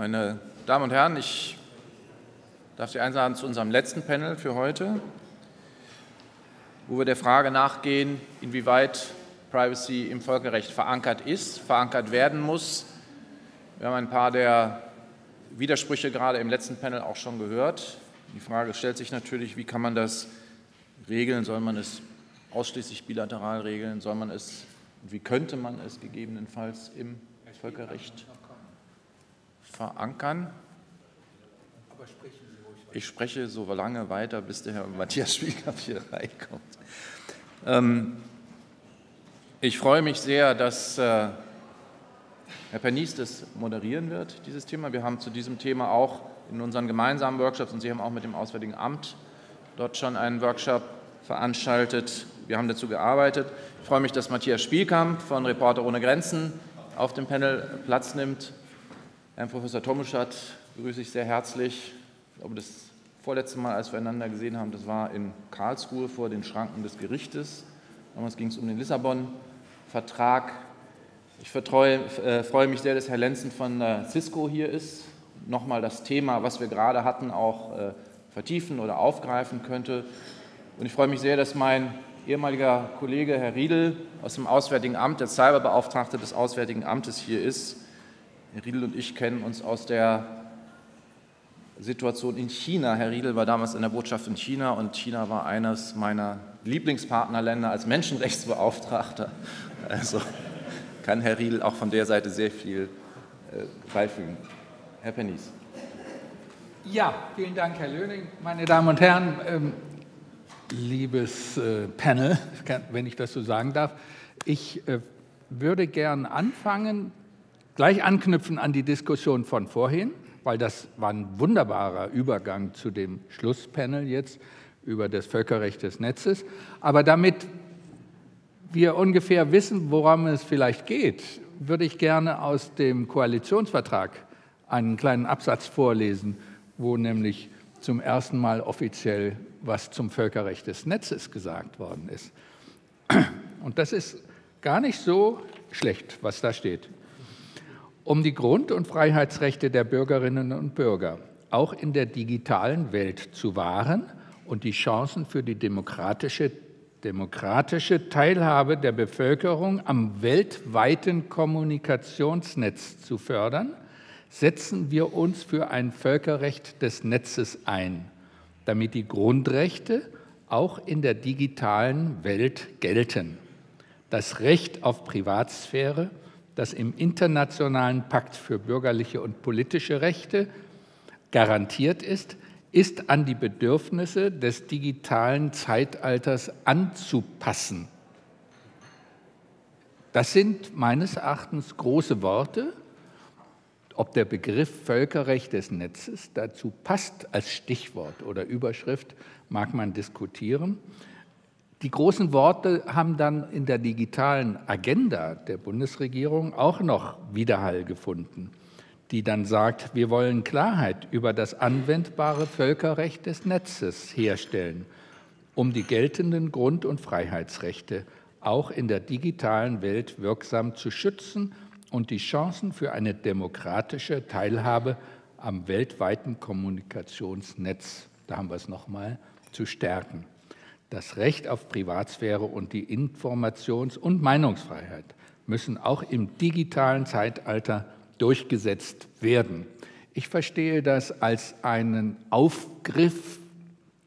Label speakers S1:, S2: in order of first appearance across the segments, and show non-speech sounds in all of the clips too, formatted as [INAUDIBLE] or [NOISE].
S1: Meine Damen und Herren, ich darf Sie einladen zu unserem letzten Panel für heute, wo wir der Frage nachgehen, inwieweit Privacy im Völkerrecht verankert ist, verankert werden muss. Wir haben ein paar der Widersprüche gerade im letzten Panel auch schon gehört. Die Frage stellt sich natürlich, wie kann man das regeln? Soll man es ausschließlich bilateral regeln? Soll man es, wie könnte man es gegebenenfalls im Völkerrecht verankern? Ich spreche so lange weiter, bis der Herr Matthias Spielkamp hier reinkommt. Ähm, ich freue mich sehr, dass äh, Herr Pernies das moderieren wird, dieses Thema. Wir haben zu diesem Thema auch in unseren gemeinsamen Workshops und Sie haben auch mit dem Auswärtigen Amt dort schon einen Workshop veranstaltet. Wir haben dazu gearbeitet. Ich freue mich, dass Matthias Spielkamp von Reporter ohne Grenzen auf dem Panel Platz nimmt. Herrn Professor Tomuschat begrüße ich sehr herzlich. Ich glaube, das vorletzte Mal, als wir einander gesehen haben, das war in Karlsruhe vor den Schranken des Gerichtes. Damals ging es um den Lissabon-Vertrag. Ich vertreue, äh, freue mich sehr, dass Herr Lenzen von äh, Cisco hier ist. Nochmal das Thema, was wir gerade hatten, auch äh, vertiefen oder aufgreifen könnte. Und ich freue mich sehr, dass mein ehemaliger Kollege Herr Riedel aus dem Auswärtigen Amt, der Cyberbeauftragte des Auswärtigen Amtes, hier ist. Herr Riedel und ich kennen uns aus der Situation in China. Herr Riedel war damals in der Botschaft in China und China war eines meiner Lieblingspartnerländer als Menschenrechtsbeauftragter. Also kann Herr Riedel auch von der Seite sehr viel äh, beifügen. Herr Pennies.
S2: Ja, vielen Dank, Herr Löning. Meine Damen und Herren, ähm, liebes äh, Panel, wenn ich das so sagen darf, ich äh, würde gern anfangen gleich anknüpfen an die Diskussion von vorhin, weil das war ein wunderbarer Übergang zu dem Schlusspanel jetzt über das Völkerrecht des Netzes. Aber damit wir ungefähr wissen, worum es vielleicht geht, würde ich gerne aus dem Koalitionsvertrag einen kleinen Absatz vorlesen, wo nämlich zum ersten Mal offiziell was zum Völkerrecht des Netzes gesagt worden ist. Und das ist gar nicht so schlecht, was da steht um die Grund- und Freiheitsrechte der Bürgerinnen und Bürger auch in der digitalen Welt zu wahren und die Chancen für die demokratische, demokratische Teilhabe der Bevölkerung am weltweiten Kommunikationsnetz zu fördern, setzen wir uns für ein Völkerrecht des Netzes ein, damit die Grundrechte auch in der digitalen Welt gelten. Das Recht auf Privatsphäre, das im Internationalen Pakt für bürgerliche und politische Rechte garantiert ist, ist an die Bedürfnisse des digitalen Zeitalters anzupassen. Das sind meines Erachtens große Worte. Ob der Begriff Völkerrecht des Netzes dazu passt als Stichwort oder Überschrift, mag man diskutieren. Die großen Worte haben dann in der digitalen Agenda der Bundesregierung auch noch Widerhall gefunden, die dann sagt, wir wollen Klarheit über das anwendbare Völkerrecht des Netzes herstellen, um die geltenden Grund- und Freiheitsrechte auch in der digitalen Welt wirksam zu schützen und die Chancen für eine demokratische Teilhabe am weltweiten Kommunikationsnetz, da haben wir es nochmal, zu stärken. Das Recht auf Privatsphäre und die Informations- und Meinungsfreiheit müssen auch im digitalen Zeitalter durchgesetzt werden. Ich verstehe das als einen Aufgriff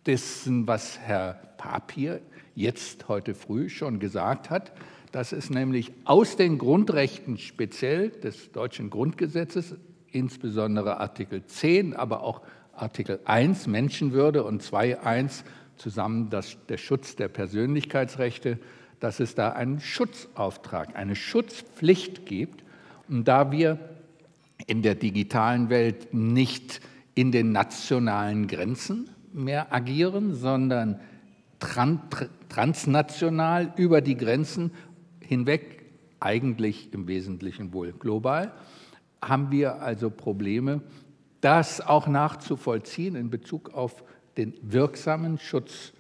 S2: dessen, was Herr Papier jetzt heute früh schon gesagt hat, dass es nämlich aus den Grundrechten speziell des deutschen Grundgesetzes, insbesondere Artikel 10, aber auch Artikel 1 Menschenwürde und 2.1 zusammen das, der Schutz der Persönlichkeitsrechte, dass es da einen Schutzauftrag, eine Schutzpflicht gibt. Und da wir in der digitalen Welt nicht in den nationalen Grenzen mehr agieren, sondern transnational über die Grenzen hinweg, eigentlich im Wesentlichen wohl global, haben wir also Probleme, das auch nachzuvollziehen in Bezug auf den wirksamen Schutz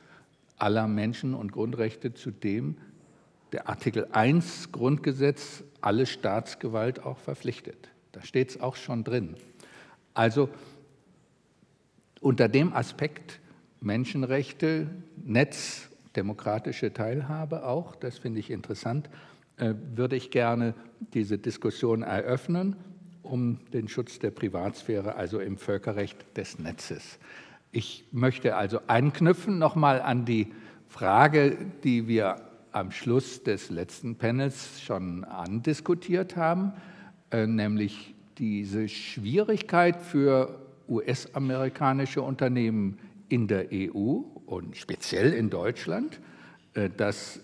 S2: aller Menschen und Grundrechte, zu dem der Artikel 1 Grundgesetz alle Staatsgewalt auch verpflichtet. Da steht es auch schon drin. Also unter dem Aspekt Menschenrechte, Netz, demokratische Teilhabe auch, das finde ich interessant, äh, würde ich gerne diese Diskussion eröffnen um den Schutz der Privatsphäre, also im Völkerrecht des Netzes. Ich möchte also anknüpfen nochmal an die Frage, die wir am Schluss des letzten Panels schon andiskutiert haben, äh, nämlich diese Schwierigkeit für US-amerikanische Unternehmen in der EU und speziell in Deutschland, äh, dass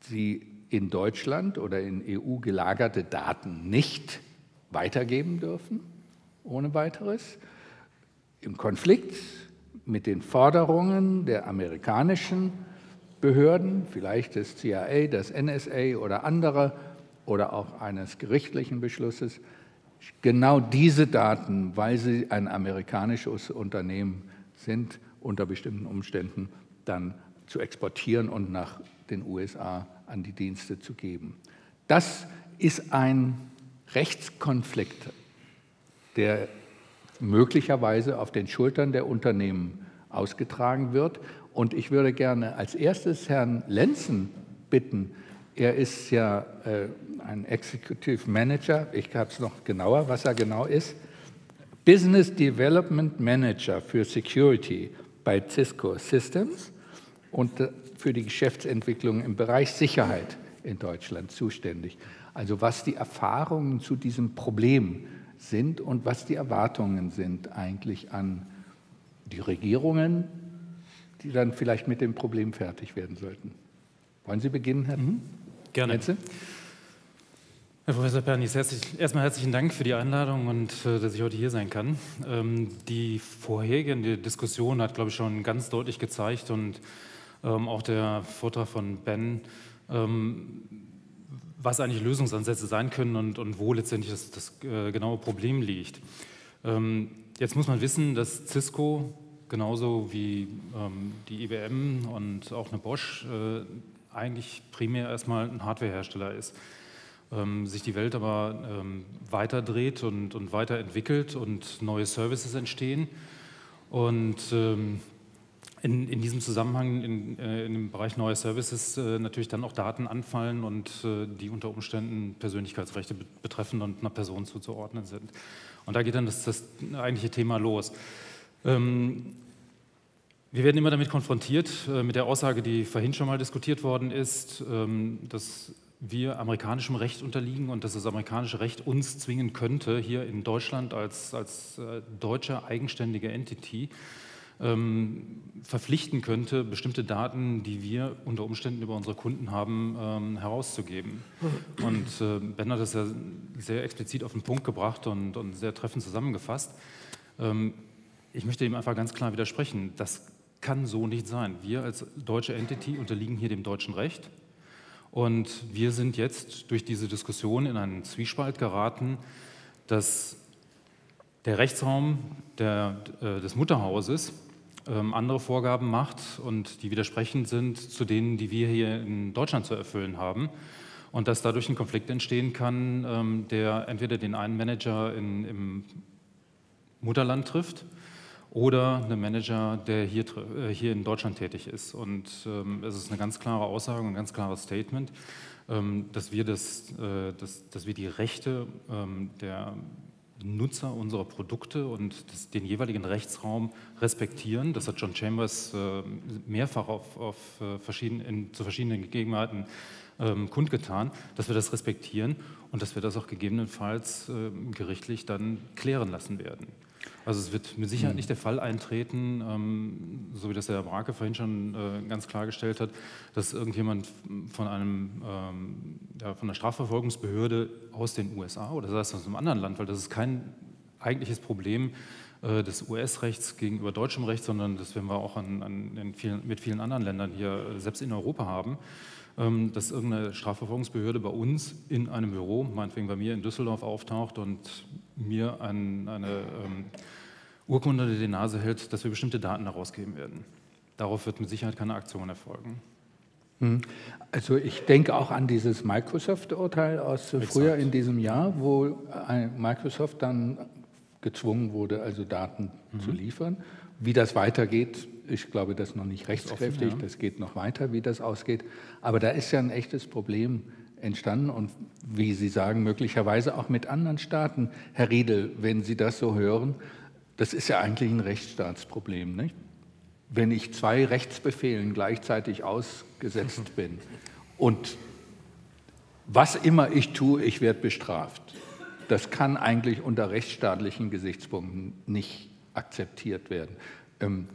S2: sie in Deutschland oder in EU gelagerte Daten nicht weitergeben dürfen, ohne weiteres, im Konflikt mit den Forderungen der amerikanischen Behörden, vielleicht des CIA, des NSA oder anderer oder auch eines gerichtlichen Beschlusses, genau diese Daten, weil sie ein amerikanisches Unternehmen sind, unter bestimmten Umständen dann zu exportieren und nach den USA an die Dienste zu geben. Das ist ein Rechtskonflikt, der möglicherweise auf den Schultern der Unternehmen ausgetragen wird. Und ich würde gerne als erstes Herrn Lenzen bitten, er ist ja äh, ein Executive Manager, ich habe es noch genauer, was er genau ist, Business Development Manager für Security bei Cisco Systems und äh, für die Geschäftsentwicklung im Bereich Sicherheit in Deutschland zuständig. Also was die Erfahrungen zu diesem Problem sind und was die Erwartungen sind eigentlich an die Regierungen, die dann vielleicht mit dem Problem fertig werden sollten. Wollen Sie beginnen, Herr mhm.
S3: Gerne. Netze? Herr Professor Pernis, herzlich, erstmal herzlichen Dank für die Einladung und äh, dass ich heute hier sein kann. Ähm, die vorhergehende Diskussion hat, glaube ich, schon ganz deutlich gezeigt und ähm, auch der Vortrag von Ben ähm, was eigentlich Lösungsansätze sein können und, und wo letztendlich das, das äh, genaue Problem liegt. Ähm, jetzt muss man wissen, dass Cisco genauso wie ähm, die IBM und auch eine Bosch äh, eigentlich primär erstmal ein Hardwarehersteller ist. Ähm, sich die Welt aber ähm, weiterdreht und, und weiterentwickelt und neue Services entstehen. Und ähm, in, in diesem Zusammenhang in, äh, in, dem Bereich neue Services äh, natürlich dann auch Daten anfallen und äh, die unter Umständen Persönlichkeitsrechte betreffen und einer Person zuzuordnen sind. Und da geht dann das, das eigentliche Thema los. Ähm, wir werden immer damit konfrontiert, äh, mit der Aussage, die vorhin schon mal diskutiert worden ist, ähm, dass wir amerikanischem Recht unterliegen und dass das amerikanische Recht uns zwingen könnte, hier in Deutschland als, als äh, deutsche eigenständige Entity ähm, verpflichten könnte, bestimmte Daten, die wir unter Umständen über unsere Kunden haben, ähm, herauszugeben. Und äh, Ben hat das ja sehr explizit auf den Punkt gebracht und, und sehr treffend zusammengefasst. Ähm, ich möchte ihm einfach ganz klar widersprechen. Das kann so nicht sein. Wir als deutsche Entity unterliegen hier dem deutschen Recht. Und wir sind jetzt durch diese Diskussion in einen Zwiespalt geraten, dass der Rechtsraum der, äh, des Mutterhauses andere Vorgaben macht und die widersprechend sind zu denen, die wir hier in Deutschland zu erfüllen haben. Und dass dadurch ein Konflikt entstehen kann, ähm, der entweder den einen Manager in, im Mutterland trifft oder einen Manager, der hier, äh, hier in Deutschland tätig ist. Und ähm, es ist eine ganz klare Aussage, ein ganz klares Statement, dass, wir das, äh, dass, dass wir die Rechte der Nutzer unserer Produkte und das, den jeweiligen Rechtsraum respektieren. Das hat John Chambers äh, mehrfach auf, auf äh, verschieden, in, zu verschiedenen Gegebenheiten ähm, kundgetan, dass wir das respektieren und dass wir das auch gegebenenfalls äh, gerichtlich dann klären lassen werden. Also es wird mit Sicherheit hm. nicht der Fall eintreten, ähm, so wie das der Brake vorhin schon äh, ganz klargestellt hat, dass irgendjemand von einem ähm, ja, von der Strafverfolgungsbehörde aus den USA oder das heißt aus einem anderen Land, weil das ist kein eigentliches Problem äh, des US-Rechts gegenüber deutschem Recht, sondern das werden wir auch an, an vielen, mit vielen anderen Ländern hier äh, selbst in Europa haben, dass irgendeine Strafverfolgungsbehörde bei uns in einem Büro, meinetwegen bei mir in Düsseldorf, auftaucht und mir ein, eine ähm, Urkunde unter die Nase hält, dass wir bestimmte Daten herausgeben werden. Darauf wird mit Sicherheit keine Aktion erfolgen.
S2: Hm. Also ich denke auch an dieses Microsoft-Urteil aus Exakt. früher in diesem Jahr, wo Microsoft dann gezwungen wurde, also Daten mhm. zu liefern. Wie das weitergeht, ich glaube, das ist noch nicht rechtskräftig, das geht noch weiter, wie das ausgeht. Aber da ist ja ein echtes Problem entstanden und wie Sie sagen, möglicherweise auch mit anderen Staaten. Herr Riedel, wenn Sie das so hören, das ist ja eigentlich ein Rechtsstaatsproblem. Nicht? Wenn ich zwei Rechtsbefehlen gleichzeitig ausgesetzt [LAUGHS] bin und was immer ich tue, ich werde bestraft. Das kann eigentlich unter rechtsstaatlichen Gesichtspunkten nicht akzeptiert werden. Ähm,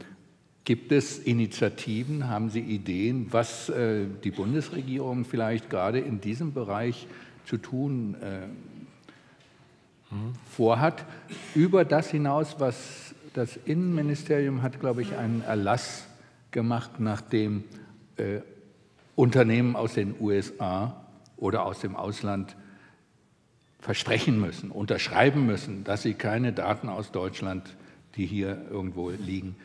S2: gibt es Initiativen, haben Sie Ideen, was äh, die Bundesregierung vielleicht gerade in diesem Bereich zu tun äh, mhm. vorhat, über das hinaus, was das Innenministerium hat, glaube ich, einen Erlass gemacht, nachdem äh, Unternehmen aus den USA oder aus dem Ausland versprechen müssen, unterschreiben müssen, dass sie keine Daten aus Deutschland, die hier irgendwo liegen,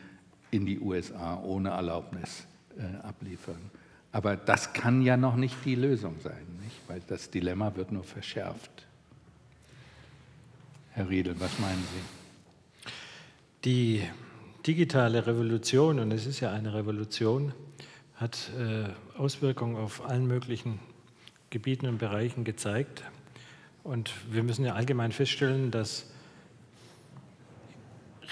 S2: in die USA ohne Erlaubnis äh, abliefern. Aber das kann ja noch nicht die Lösung sein, nicht? weil das Dilemma wird nur verschärft. Herr Riedel, was meinen Sie?
S4: Die digitale Revolution, und es ist ja eine Revolution, hat äh, Auswirkungen auf allen möglichen Gebieten und Bereichen gezeigt. Und wir müssen ja allgemein feststellen, dass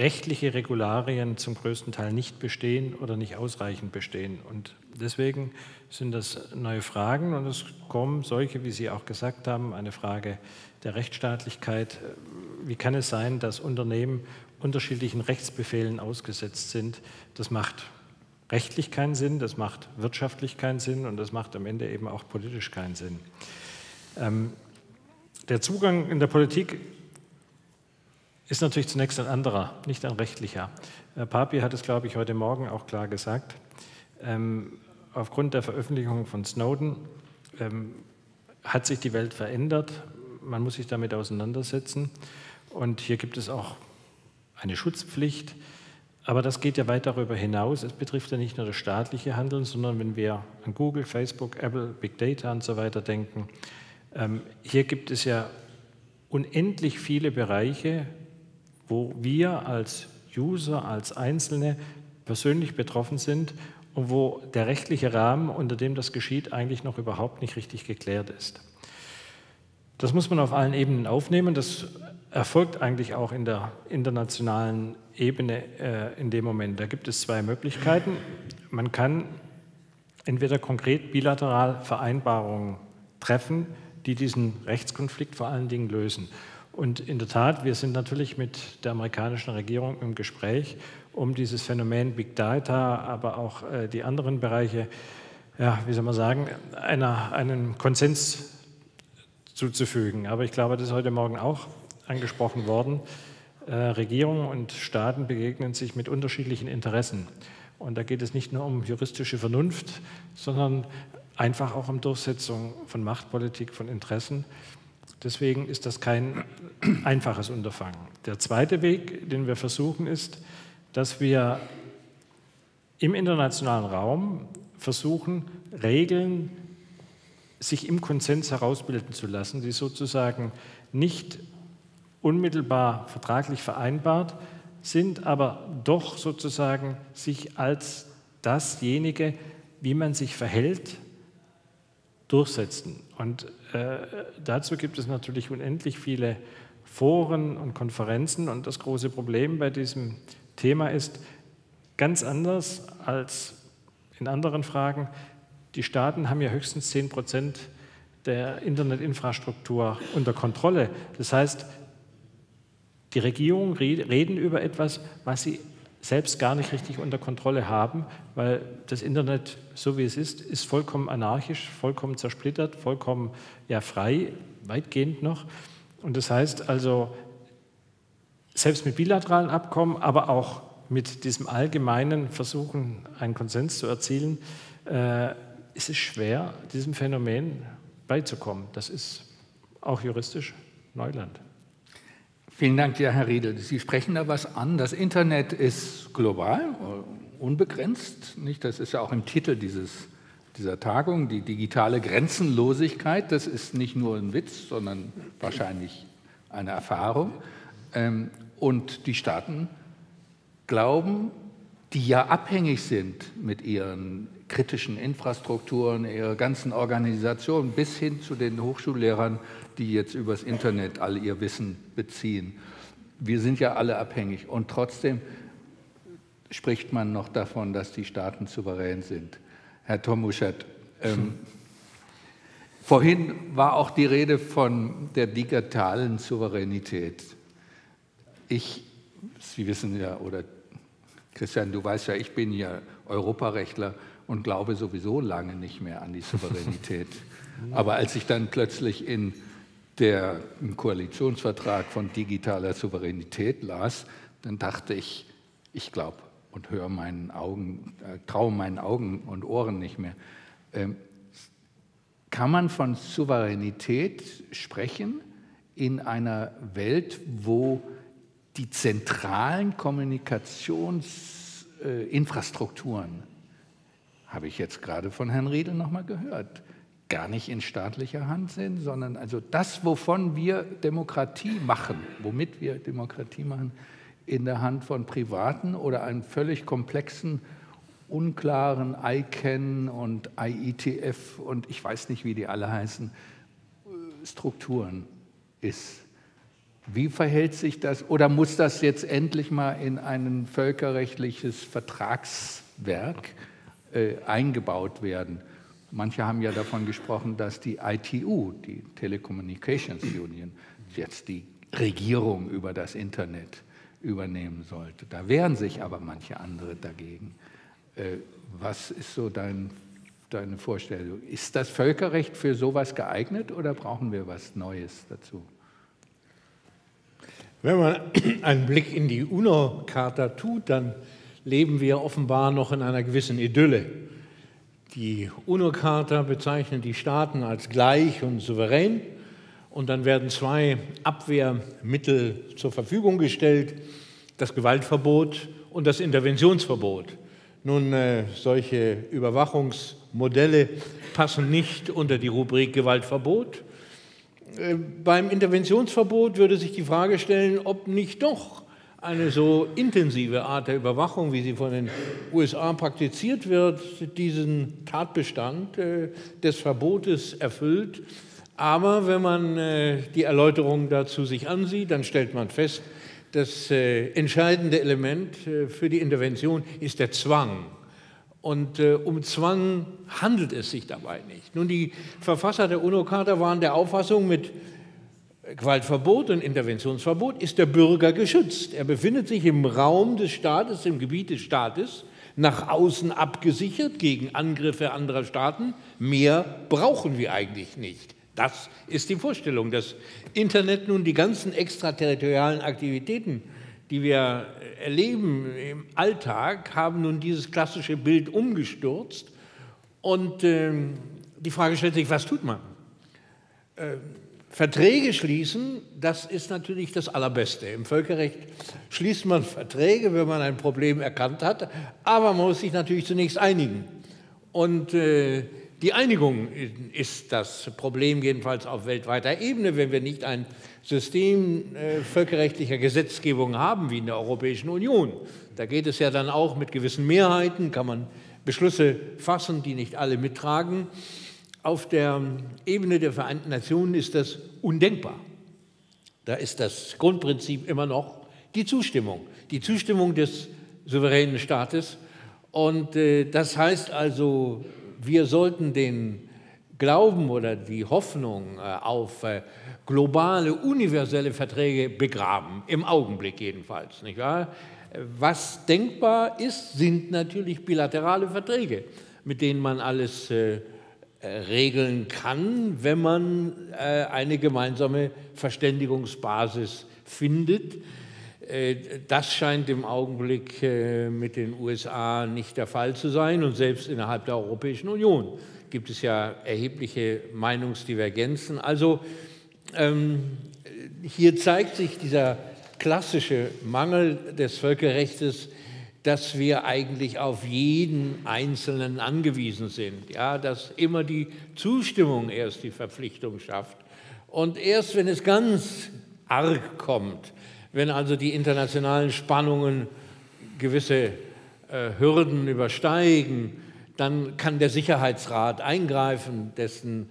S4: rechtliche Regularien zum größten Teil nicht bestehen oder nicht ausreichend bestehen. Und deswegen sind das neue Fragen und es kommen solche, wie Sie auch gesagt haben, eine Frage der Rechtsstaatlichkeit. Wie kann es sein, dass Unternehmen unterschiedlichen Rechtsbefehlen ausgesetzt sind? Das macht rechtlich keinen Sinn, das macht wirtschaftlich keinen Sinn und das macht am Ende eben auch politisch keinen Sinn. Ähm, der Zugang in der Politik ist natürlich zunächst ein anderer, nicht ein rechtlicher. Herr Papi hat es, glaube ich, heute Morgen auch klar gesagt. Ähm, aufgrund der Veröffentlichung von Snowden ähm, hat sich die Welt verändert. Man muss sich damit auseinandersetzen. Und hier gibt es auch eine Schutzpflicht. Aber das geht ja weit darüber hinaus. Es betrifft ja nicht nur das staatliche Handeln, sondern wenn wir an Google, Facebook, Apple, Big Data und so weiter denken, ähm, hier gibt es ja unendlich viele Bereiche, wo wir als User, als Einzelne persönlich betroffen sind und wo der rechtliche Rahmen, unter dem das geschieht, eigentlich noch überhaupt nicht richtig geklärt ist. Das muss man auf allen Ebenen aufnehmen. Das erfolgt eigentlich auch in der internationalen Ebene äh, in dem Moment. Da gibt es zwei Möglichkeiten. Man kann entweder konkret bilateral Vereinbarungen treffen, die diesen Rechtskonflikt vor allen Dingen lösen. Und in der Tat, wir sind natürlich mit der amerikanischen Regierung im Gespräch, um dieses Phänomen Big Data, aber auch äh, die anderen Bereiche, ja, wie soll man sagen, einer, einen Konsens zuzufügen. Aber ich glaube, das ist heute Morgen auch angesprochen worden. Äh, Regierungen und Staaten begegnen sich mit unterschiedlichen Interessen. Und da geht es nicht nur um juristische Vernunft, sondern einfach auch um Durchsetzung von Machtpolitik, von Interessen. Deswegen ist das kein einfaches Unterfangen. Der zweite Weg, den wir versuchen, ist, dass wir im internationalen Raum versuchen, Regeln sich im Konsens herausbilden zu lassen, die sozusagen nicht unmittelbar vertraglich vereinbart sind, aber doch sozusagen sich als dasjenige, wie man sich verhält, durchsetzen. Und äh, dazu gibt es natürlich unendlich viele Foren und Konferenzen. Und das große Problem bei diesem Thema ist, ganz anders als in anderen Fragen, die Staaten haben ja höchstens 10 Prozent der Internetinfrastruktur unter Kontrolle. Das heißt, die Regierungen reden über etwas, was sie selbst gar nicht richtig unter Kontrolle haben, weil das Internet, so wie es ist, ist vollkommen anarchisch, vollkommen zersplittert, vollkommen ja, frei, weitgehend noch. Und das heißt also, selbst mit bilateralen Abkommen, aber auch mit diesem allgemeinen Versuchen, einen Konsens zu erzielen, äh, ist es schwer, diesem Phänomen beizukommen. Das ist auch juristisch Neuland.
S2: Vielen Dank, Herr Riedel. Sie sprechen da was an. Das Internet ist global, unbegrenzt. Nicht? Das ist ja auch im Titel dieses, dieser Tagung, die digitale Grenzenlosigkeit. Das ist nicht nur ein Witz, sondern wahrscheinlich eine Erfahrung. Ähm, und die Staaten glauben, die ja abhängig sind mit ihren kritischen Infrastrukturen, ihrer ganzen Organisation bis hin zu den Hochschullehrern, die jetzt übers Internet all ihr Wissen beziehen. Wir sind ja alle abhängig und trotzdem spricht man noch davon, dass die Staaten souverän sind. Herr Tomuschat, ähm, [LAUGHS] vorhin war auch die Rede von der digitalen Souveränität. Ich, Sie wissen ja, oder Christian, du weißt ja, ich bin ja Europarechtler und glaube sowieso lange nicht mehr an die Souveränität. [LAUGHS] Aber als ich dann plötzlich in der im Koalitionsvertrag von digitaler Souveränität las, dann dachte ich, ich glaube und höre meinen Augen, äh, traue meinen Augen und Ohren nicht mehr. Ähm, kann man von Souveränität sprechen in einer Welt, wo die zentralen Kommunikationsinfrastrukturen, äh, habe ich jetzt gerade von Herrn Riedel nochmal gehört, gar nicht in staatlicher Hand sind, sondern also das, wovon wir Demokratie machen, womit wir Demokratie machen, in der Hand von Privaten oder einem völlig komplexen, unklaren ICANN und IETF und ich weiß nicht, wie die alle heißen, Strukturen ist. Wie verhält sich das oder muss das jetzt endlich mal in ein völkerrechtliches Vertragswerk äh, eingebaut werden? Manche haben ja davon gesprochen, dass die ITU, die Telecommunications Union, jetzt die Regierung über das Internet übernehmen sollte. Da wehren sich aber manche andere dagegen. Äh, was ist so dein, deine Vorstellung? Ist das Völkerrecht für sowas geeignet oder brauchen wir was Neues dazu?
S5: Wenn man einen Blick in die UNO-Charta tut, dann leben wir offenbar noch in einer gewissen Idylle. Die UNO-Charta bezeichnet die Staaten als gleich und souverän und dann werden zwei Abwehrmittel zur Verfügung gestellt, das Gewaltverbot und das Interventionsverbot. Nun, äh, solche Überwachungsmodelle passen nicht unter die Rubrik Gewaltverbot. Äh, beim Interventionsverbot würde sich die Frage stellen, ob nicht doch eine so intensive Art der Überwachung, wie sie von den USA praktiziert wird, diesen Tatbestand äh, des Verbotes erfüllt. Aber wenn man äh, die Erläuterung dazu sich ansieht, dann stellt man fest, das äh, entscheidende Element für die Intervention ist der Zwang. Und um Zwang handelt es sich dabei nicht. Nun, die Verfasser der UNO-Charta waren der Auffassung, mit Gewaltverbot und Interventionsverbot ist der Bürger geschützt. Er befindet sich im Raum des Staates, im Gebiet des Staates, nach außen abgesichert gegen Angriffe anderer Staaten. Mehr brauchen wir eigentlich nicht. Das ist die Vorstellung. Das Internet nun die ganzen extraterritorialen Aktivitäten, die wir erleben im Alltag, haben nun dieses klassische Bild umgestürzt. Und äh, die Frage stellt sich, was tut man? Äh, Verträge schließen, das ist natürlich das Allerbeste. Im Völkerrecht schließt man Verträge, wenn man ein Problem erkannt hat, aber man muss sich natürlich zunächst einigen. Und äh, die Einigung ist das Problem jedenfalls auf weltweiter Ebene, wenn wir nicht ein System äh, völkerrechtlicher Gesetzgebung haben wie in der Europäischen Union. Da geht es ja dann auch mit gewissen Mehrheiten, kann man Beschlüsse fassen, die nicht alle mittragen. Auf der Ebene der Vereinten Nationen ist das undenkbar. Da ist das Grundprinzip immer noch die Zustimmung, die Zustimmung des souveränen Staates. Und äh, das heißt also, wir sollten den Glauben oder die Hoffnung äh, auf äh, globale, universelle Verträge begraben, im Augenblick jedenfalls. Nicht wahr? Was denkbar ist, sind natürlich bilaterale Verträge, mit denen man alles äh, regeln kann, wenn man äh, eine gemeinsame Verständigungsbasis findet. Äh, das scheint im Augenblick mit den USA nicht der Fall zu sein und selbst innerhalb der Europäischen Union gibt es ja erhebliche Meinungsdivergenzen. Also ähm, hier zeigt sich dieser klassische Mangel des Völkerrechts dass wir eigentlich auf jeden Einzelnen angewiesen sind, ja, dass immer die Zustimmung erst die Verpflichtung schafft. Und erst wenn es ganz arg kommt, Wenn also die internationalen Spannungen gewisse äh, Hürden übersteigen, dann kann der Sicherheitsrat eingreifen, dessen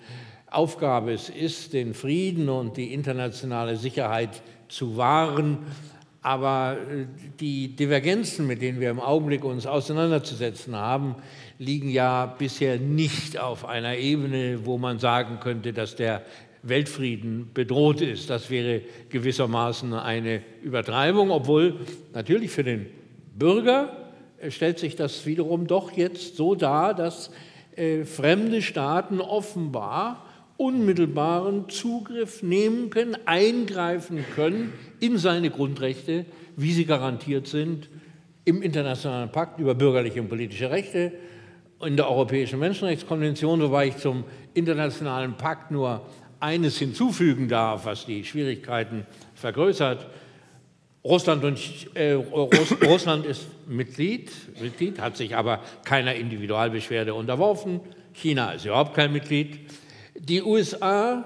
S5: Aufgabe es ist, den Frieden und die internationale Sicherheit zu wahren. Aber äh, die Divergenzen, mit denen wir im Augenblick uns auseinanderzusetzen haben, liegen ja bisher nicht auf einer Ebene, wo man sagen könnte, dass der Weltfrieden bedroht ist. Das wäre gewissermaßen eine Übertreibung, obwohl natürlich für den Bürger äh, stellt sich das wiederum doch jetzt so dar, dass äh, fremde Staaten offenbar unmittelbaren Zugriff nehmen können, eingreifen können in seine Grundrechte, wie sie garantiert sind im Internationalen Pakt über bürgerliche und politische Rechte, in der Europäischen Menschenrechtskonvention, wobei ich zum Internationalen Pakt nur eines hinzufügen darf, was die Schwierigkeiten vergrößert. Russland, und, äh, [COUGHS] Russland ist Mitglied, Mitglied, hat sich aber keiner Individualbeschwerde unterworfen. China ist überhaupt kein Mitglied. Die USA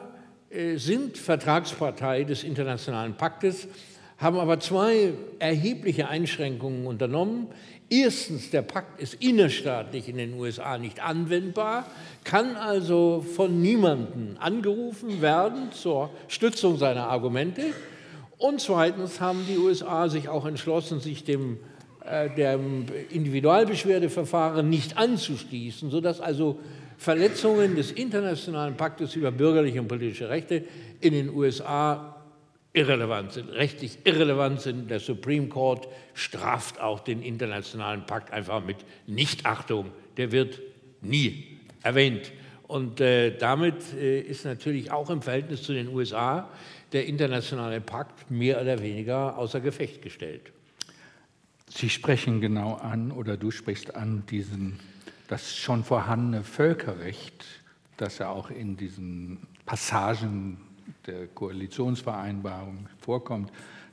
S5: sind Vertragspartei des Internationalen Paktes, haben aber zwei erhebliche Einschränkungen unternommen. Erstens, der Pakt ist innerstaatlich in den USA nicht anwendbar, kann also von niemandem angerufen werden zur Stützung seiner Argumente. Und zweitens haben die USA sich auch entschlossen, sich dem, äh, dem Individualbeschwerdeverfahren nicht anzuschließen, sodass also Verletzungen des internationalen Paktes über bürgerliche und politische Rechte in den USA irrelevant sind, rechtlich irrelevant sind. Der Supreme Court straft auch den internationalen Pakt einfach mit Nichtachtung. Der wird nie erwähnt. Und äh, damit äh, ist natürlich auch im Verhältnis zu den USA der internationale Pakt mehr oder weniger außer Gefecht gestellt.
S2: Sie sprechen genau an oder du sprichst an diesen, das schon vorhandene Völkerrecht, das ja auch in diesen Passagen der Koalitionsvereinbarung vorkommt.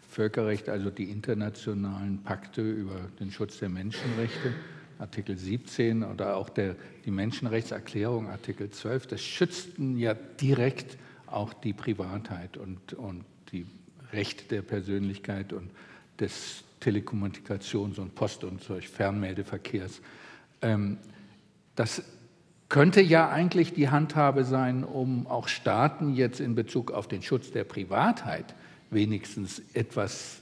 S2: Völkerrecht, also die internationalen Pakte über den Schutz der Menschenrechte, Artikel 17 oder auch der, die Menschenrechtserklärung, Artikel 12, das schützten ja direkt auch die Privatheit und, und die Rechte der Persönlichkeit und des Telekommunikations- und Post- und Fernmeldeverkehrs. Ähm, das könnte ja eigentlich die Handhabe sein, um auch Staaten jetzt in Bezug auf den Schutz der Privatheit wenigstens etwas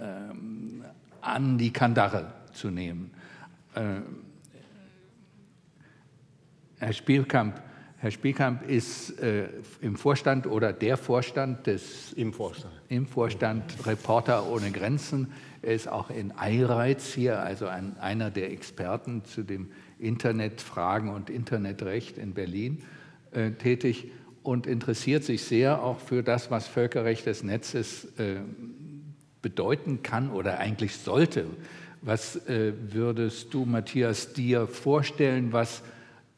S2: ähm, an die Kandare zu nehmen. Ähm, Herr Spielkamp, Herr Spielkamp ist äh, im Vorstand oder der Vorstand des
S6: im Vorstand.
S2: im Vorstand Reporter ohne Grenzen. Er ist auch in Eireiz hier, also ein, einer der Experten zu dem Internetfragen und Internetrecht in Berlin äh, tätig und interessiert sich sehr auch für das, was Völkerrecht des Netzes äh, bedeuten kann oder eigentlich sollte. Was äh, würdest du, Matthias, dir vorstellen, was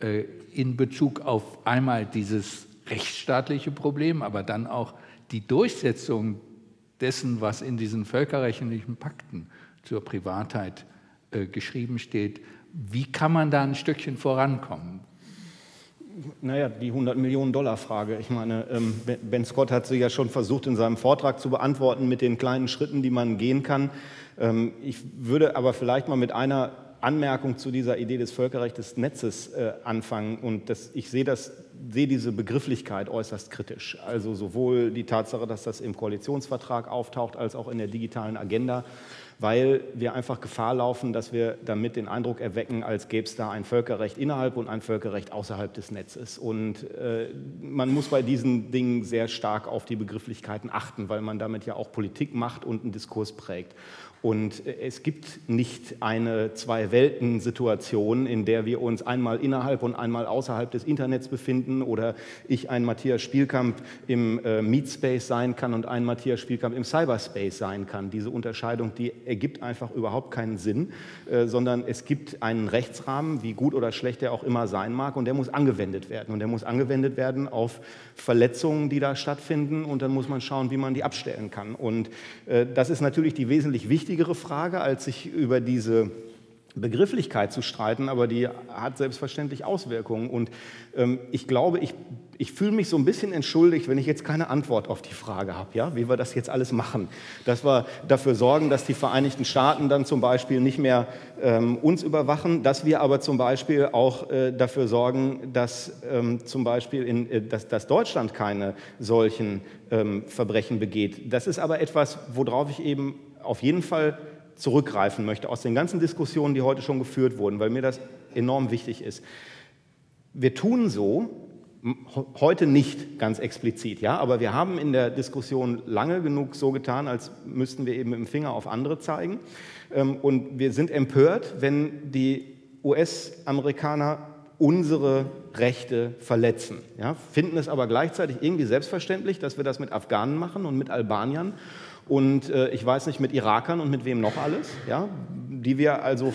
S2: äh, in Bezug auf einmal dieses rechtsstaatliche Problem, aber dann auch die Durchsetzung dessen, was in diesen völkerrechtlichen Pakten zur Privatheit äh, geschrieben steht, wie kann man da ein Stückchen vorankommen?
S6: Naja, die 100 Millionen Dollar Frage. Ich meine, ähm, Ben Scott hat sie ja schon versucht in seinem Vortrag zu beantworten mit den kleinen Schritten, die man gehen kann. Ähm, ich würde aber vielleicht mal mit einer Anmerkung zu dieser Idee des Völkerrechts des Netzes äh, anfangen. Und das, ich sehe, das, sehe diese Begrifflichkeit äußerst kritisch. Also sowohl die Tatsache, dass das im Koalitionsvertrag auftaucht, als auch in der digitalen Agenda weil wir einfach Gefahr laufen, dass wir damit den Eindruck erwecken, als gäbe es da ein Völkerrecht innerhalb und ein Völkerrecht außerhalb des Netzes. Und äh, man muss bei diesen Dingen sehr stark auf die Begrifflichkeiten achten, weil man damit ja auch Politik macht und einen Diskurs prägt. Und äh, es gibt nicht eine Zwei-Welten-Situation, in der wir uns einmal innerhalb und einmal außerhalb des Internets befinden oder ich ein Matthias Spielkamp im äh, Meetspace sein kann und ein Matthias Spielkamp im Cyberspace sein kann. Diese Unterscheidung, die ergibt einfach überhaupt keinen Sinn, äh, sondern es gibt einen Rechtsrahmen, wie gut oder schlecht der auch immer sein mag, und der muss angewendet werden. Und der muss angewendet werden auf Verletzungen, die da stattfinden, und dann muss man schauen, wie man die abstellen kann. Und äh, das ist natürlich die wesentlich wichtigere Frage, als sich über diese Begrifflichkeit zu streiten, aber die hat selbstverständlich Auswirkungen. Und ähm, ich glaube, ich ich fühle mich so ein bisschen entschuldigt, wenn ich jetzt keine Antwort auf die Frage habe, ja, wie wir das jetzt alles machen. Dass wir dafür sorgen, dass die Vereinigten Staaten dann zum Beispiel nicht mehr ähm, uns überwachen, dass wir aber zum Beispiel auch äh, dafür sorgen, dass ähm, zum Beispiel in, äh, dass, dass, Deutschland keine solchen ähm, Verbrechen begeht. Das ist aber etwas, worauf ich eben auf jeden Fall zurückgreifen möchte aus den ganzen Diskussionen, die heute schon geführt wurden, weil mir das enorm wichtig ist. Wir tun so, Heute nicht ganz explizit, ja, aber wir haben in der Diskussion lange genug so getan, als müssten wir eben mit dem Finger auf andere zeigen. Ähm, und wir sind empört, wenn die US-Amerikaner unsere Rechte verletzen. Ja, finden es aber gleichzeitig irgendwie selbstverständlich, dass wir das mit Afghanen machen und mit Albaniern und äh, ich weiß nicht mit Irakern und mit wem noch alles, ja, die wir also,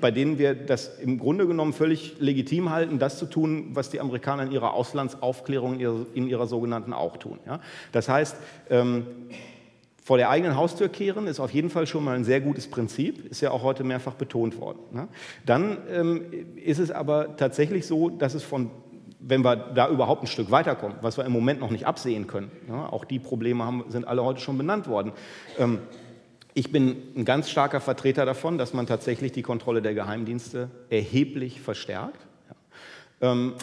S6: bei denen wir das im Grunde genommen völlig legitim halten, das zu tun, was die Amerikaner in ihrer Auslandsaufklärung in ihrer, in ihrer sogenannten auch tun. Ja. Das heißt, ähm, vor der eigenen Haustür kehren ist auf jeden Fall schon mal ein sehr gutes Prinzip, ist ja auch heute mehrfach betont worden. Ne? Dann ähm, ist es aber tatsächlich so, dass es von wenn wir da überhaupt ein Stück weiterkommen, was wir im Moment noch nicht absehen können. Ja, auch die Probleme haben, sind alle heute schon benannt worden. Ähm, ich bin ein ganz starker Vertreter davon, dass man tatsächlich die Kontrolle der Geheimdienste erheblich verstärkt. Ja. Ähm,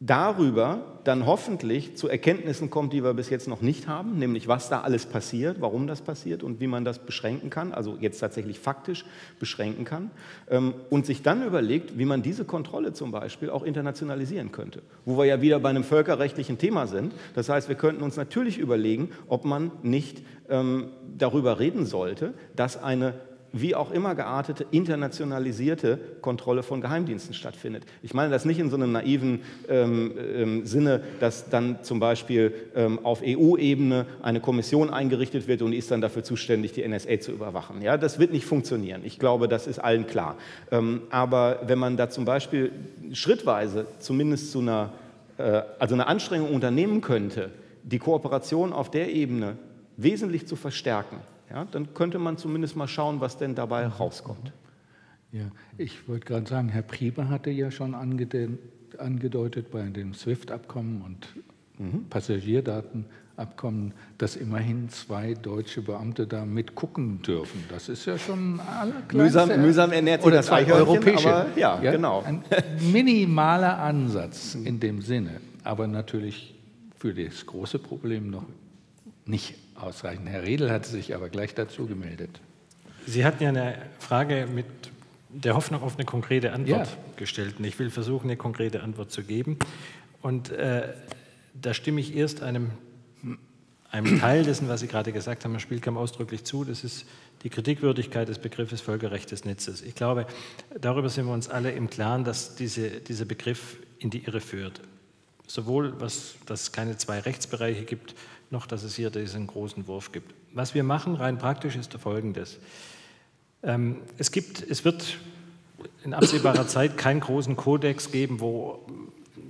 S6: darüber dann hoffentlich zu Erkenntnissen kommt, die wir bis jetzt noch nicht haben, nämlich was da alles passiert, warum das passiert und wie man das beschränken kann, also jetzt tatsächlich faktisch beschränken kann, ähm, und sich dann überlegt, wie man diese Kontrolle zum Beispiel auch internationalisieren könnte, wo wir ja wieder bei einem völkerrechtlichen Thema sind. Das heißt, wir könnten uns natürlich überlegen, ob man nicht ähm, darüber reden sollte, dass eine wie auch immer geartete, internationalisierte Kontrolle von Geheimdiensten stattfindet. Ich meine das nicht in so einem naiven ähm, ähm, Sinne, dass dann zum Beispiel ähm, auf EU-Ebene eine Kommission eingerichtet wird und die ist dann dafür zuständig, die NSA zu überwachen. Ja, das wird nicht funktionieren. Ich glaube, das ist allen klar. Ähm, aber wenn man da zum Beispiel schrittweise zumindest zu einer, äh, also eine Anstrengung unternehmen könnte, die Kooperation auf der Ebene wesentlich zu verstärken, ja, dann könnte man zumindest mal schauen, was denn dabei rauskommt.
S2: Ja, ich wollte gerade sagen, Herr Priebe hatte ja schon angedeutet bei dem SWIFT-Abkommen und mhm. Passagierdatenabkommen, dass immerhin zwei deutsche Beamte da mitgucken dürfen. Das ist ja schon
S6: mühsam, mühsam ernährt sich
S2: oder zwei europäische.
S6: Aber, ja, ja, genau.
S2: Ein minimaler Ansatz in dem Sinne, aber natürlich für das große Problem noch nicht ausreichend. Herr Riedel hat sich aber gleich dazu gemeldet.
S4: Sie hatten ja eine Frage mit der Hoffnung auf eine konkrete Antwort ja. gestellt. Und ich will versuchen, eine konkrete Antwort zu geben. Und äh, da stimme ich erst einem, einem Teil dessen, was Sie gerade gesagt haben, Herr Spielkamp, ausdrücklich zu. Das ist die Kritikwürdigkeit des Begriffes Völkerrecht des Netzes. Ich glaube, darüber sind wir uns alle im Klaren, dass diese, dieser Begriff in die Irre führt. Sowohl, was, dass es keine zwei Rechtsbereiche gibt, noch dass es hier diesen großen Wurf gibt. Was wir machen, rein praktisch, ist folgendes. Ähm, es, gibt, es wird in absehbarer [COUGHS] Zeit keinen großen Kodex geben, wo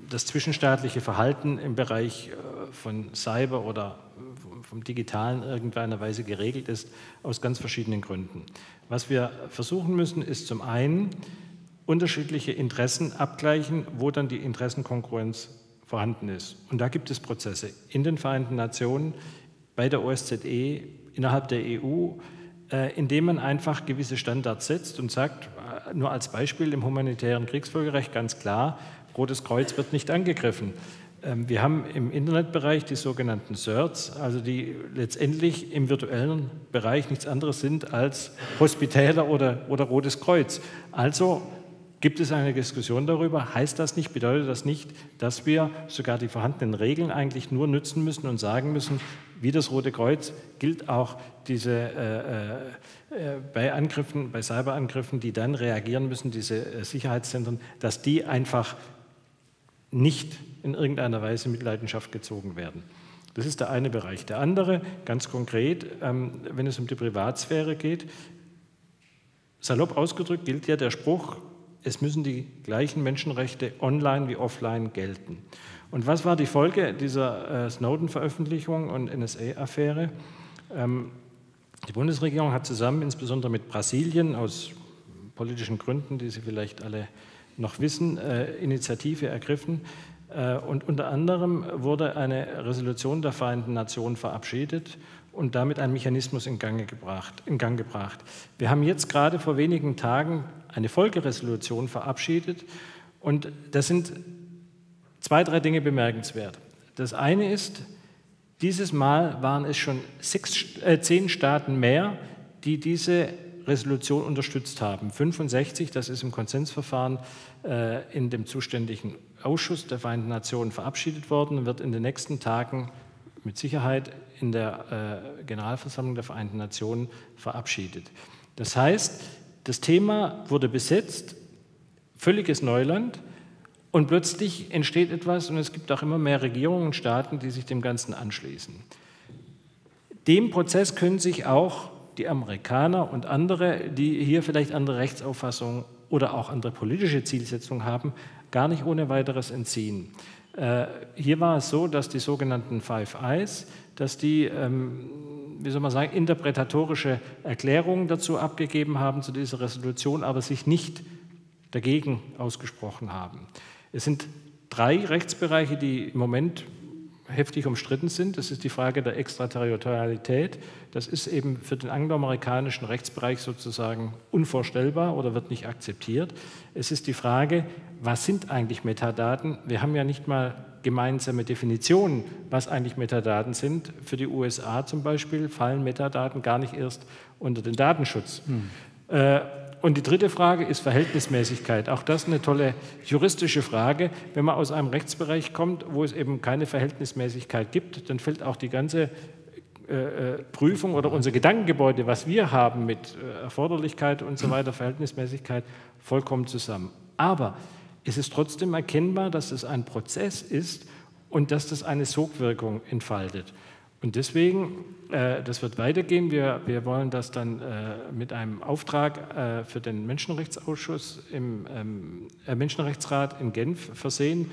S4: das zwischenstaatliche Verhalten im Bereich äh, von Cyber oder vom Digitalen in irgendeiner Weise geregelt ist, aus ganz verschiedenen Gründen. Was wir versuchen müssen, ist zum einen unterschiedliche Interessen abgleichen, wo dann die Interessenkonkurrenz vorhanden ist. Und da gibt es Prozesse in den Vereinten Nationen, bei der OSZE, innerhalb der EU, äh, indem man einfach gewisse Standards setzt und sagt, äh, nur als Beispiel im humanitären Kriegsvölkerrecht ganz klar, Rotes Kreuz wird nicht angegriffen. Ähm, wir haben im Internetbereich die sogenannten CERTs, also die letztendlich im virtuellen Bereich nichts anderes sind als Hospitäler oder, oder Rotes Kreuz. Also Gibt es eine Diskussion darüber? Heißt das nicht, bedeutet das nicht, dass wir sogar die vorhandenen Regeln eigentlich nur nützen müssen und sagen müssen, wie das Rote Kreuz gilt auch diese äh, äh, bei Angriffen, bei Cyberangriffen, die dann reagieren müssen, diese äh, Sicherheitszentren, dass die einfach nicht in irgendeiner Weise mit Leidenschaft gezogen werden. Das ist der eine Bereich. Der andere, ganz konkret, ähm, wenn es um die Privatsphäre geht, salopp ausgedrückt gilt ja der Spruch, es müssen die gleichen Menschenrechte online wie offline gelten. Und was war die Folge dieser äh, Snowden-Veröffentlichung und NSA-Affäre? Ähm, die Bundesregierung hat zusammen, insbesondere mit Brasilien, aus politischen Gründen, die Sie vielleicht alle noch wissen, äh, Initiative ergriffen, Äh, und unter anderem wurde eine Resolution der Vereinten Nationen verabschiedet und damit ein Mechanismus in Gang, gebracht, in Gang gebracht. Wir haben jetzt gerade vor wenigen Tagen eine Folgeresolution verabschiedet und das sind zwei, drei Dinge bemerkenswert. Das eine ist, dieses Mal waren es schon sechs, äh, zehn Staaten mehr, die diese Resolution unterstützt haben. 65, das ist im Konsensverfahren äh, in dem zuständigen Ausschuss der Vereinten Nationen verabschiedet worden wird in den nächsten Tagen mit Sicherheit in der äh, Generalversammlung der Vereinten Nationen verabschiedet. Das heißt, das Thema wurde besetzt, völliges Neuland, und plötzlich entsteht etwas und es gibt auch immer mehr Regierungen und Staaten, die sich dem Ganzen anschließen. Dem Prozess können sich auch die Amerikaner und andere, die hier vielleicht andere Rechtsauffassungen oder auch andere politische Zielsetzungen haben, gar nicht ohne weiteres entziehen. Äh, hier war es so, dass die sogenannten Five Eyes, dass die, ähm, wie soll man sagen, interpretatorische Erklärungen dazu abgegeben haben zu dieser Resolution, aber sich nicht dagegen ausgesprochen haben. Es sind drei Rechtsbereiche, die im Moment heftig umstritten sind. Das ist die Frage der Extraterritorialität. Das ist eben für den angloamerikanischen Rechtsbereich sozusagen unvorstellbar oder wird nicht akzeptiert. Es ist die Frage, was sind eigentlich Metadaten? Wir haben ja nicht mal gemeinsame Definitionen, was eigentlich Metadaten sind. Für die USA zum Beispiel fallen Metadaten gar nicht erst unter den Datenschutz. Hm. Äh, und die dritte Frage ist Verhältnismäßigkeit. Auch das eine tolle juristische Frage. Wenn man aus einem Rechtsbereich kommt, wo es eben keine Verhältnismäßigkeit gibt, dann fällt auch die ganze äh, äh Prüfung oder unser Gedankengebäude, was wir haben mit äh, Erforderlichkeit und so weiter, Verhältnismäßigkeit, vollkommen zusammen. Aber es ist trotzdem erkennbar, dass es ein Prozess ist und dass das eine Sogwirkung entfaltet. Und deswegen, äh, das wird weitergehen. Wir, wir wollen das dann äh, mit einem Auftrag äh, für den Menschenrechtsausschuss im ähm, äh, Menschenrechtsrat in Genf versehen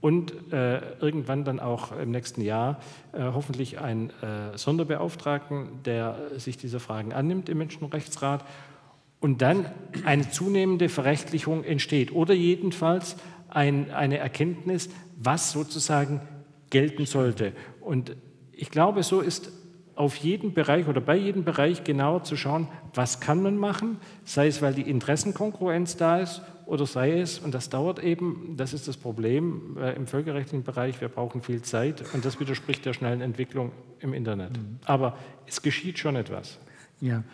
S4: und äh, irgendwann dann auch im nächsten Jahr äh, hoffentlich einen Sonderbeauftragten, der sich dieser Fragen annimmt im Menschenrechtsrat und dann eine zunehmende Verrechtlichung entsteht oder jedenfalls ein, eine Erkenntnis, was sozusagen gelten sollte. Und ich glaube, so ist auf jeden Bereich oder bei jedem Bereich genauer zu schauen, was kann man machen, sei es, weil die Interessenkongruenz da ist oder sei es, und das dauert eben, das ist das Problem äh, im völkerrechtlichen Bereich, wir brauchen viel Zeit und das widerspricht der schnellen Entwicklung im Internet. Mhm. Aber es geschieht schon etwas.
S2: Ja,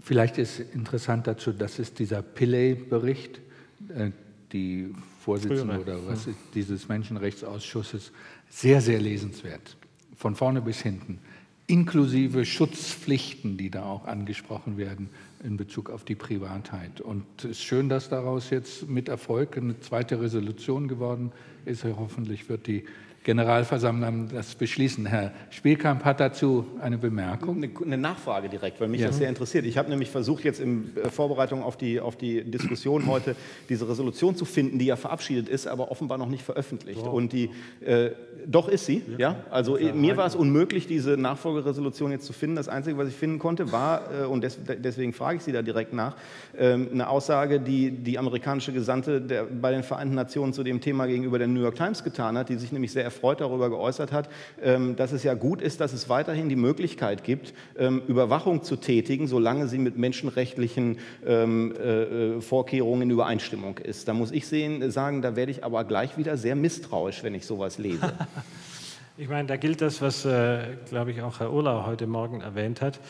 S2: vielleicht ist interessant dazu, das ist dieser Pillay-Bericht, äh, die Vorsitzende Frühere. oder was ist dieses Menschenrechtsausschusses, sehr, sehr lesenswert von vorne bis hinten, inklusive Schutzpflichten, die da auch angesprochen werden in Bezug auf die Privatheit. Und es ist schön, dass daraus jetzt mit Erfolg eine zweite Resolution geworden ist. Hoffentlich wird die Generalversammlung das beschließen. Herr Spielkamp hat dazu eine Bemerkung.
S6: Eine, eine Nachfrage direkt, weil mich ja. das sehr interessiert. Ich habe nämlich versucht, jetzt in äh, Vorbereitung auf die, auf die Diskussion [CLEARS THROAT] heute diese Resolution zu finden, die ja verabschiedet ist, aber offenbar noch nicht veröffentlicht. Wow. Und die, äh, doch ist sie, ja. ja? Also ja, mir war es unmöglich, diese Nachfolgeresolution jetzt zu finden. Das Einzige, was ich finden konnte, war, äh, und des, deswegen frage ich Sie da direkt nach, äh, eine Aussage, die die amerikanische Gesandte der, bei den Vereinten Nationen zu dem Thema gegenüber der New York Times getan hat, die sich nämlich sehr erfreut darüber geäußert hat, ähm, dass es ja gut ist, dass es weiterhin die Möglichkeit gibt, ähm, Überwachung zu tätigen, solange sie mit menschenrechtlichen ähm, äh, Vorkehrungen in Übereinstimmung ist. Da muss ich sehen, sagen, da werde ich aber gleich wieder sehr misstrauisch, wenn ich sowas lese. [LAUGHS]
S4: Ich meine, da gilt das, was, äh, glaube ich, auch Herr Urlau heute Morgen erwähnt hat.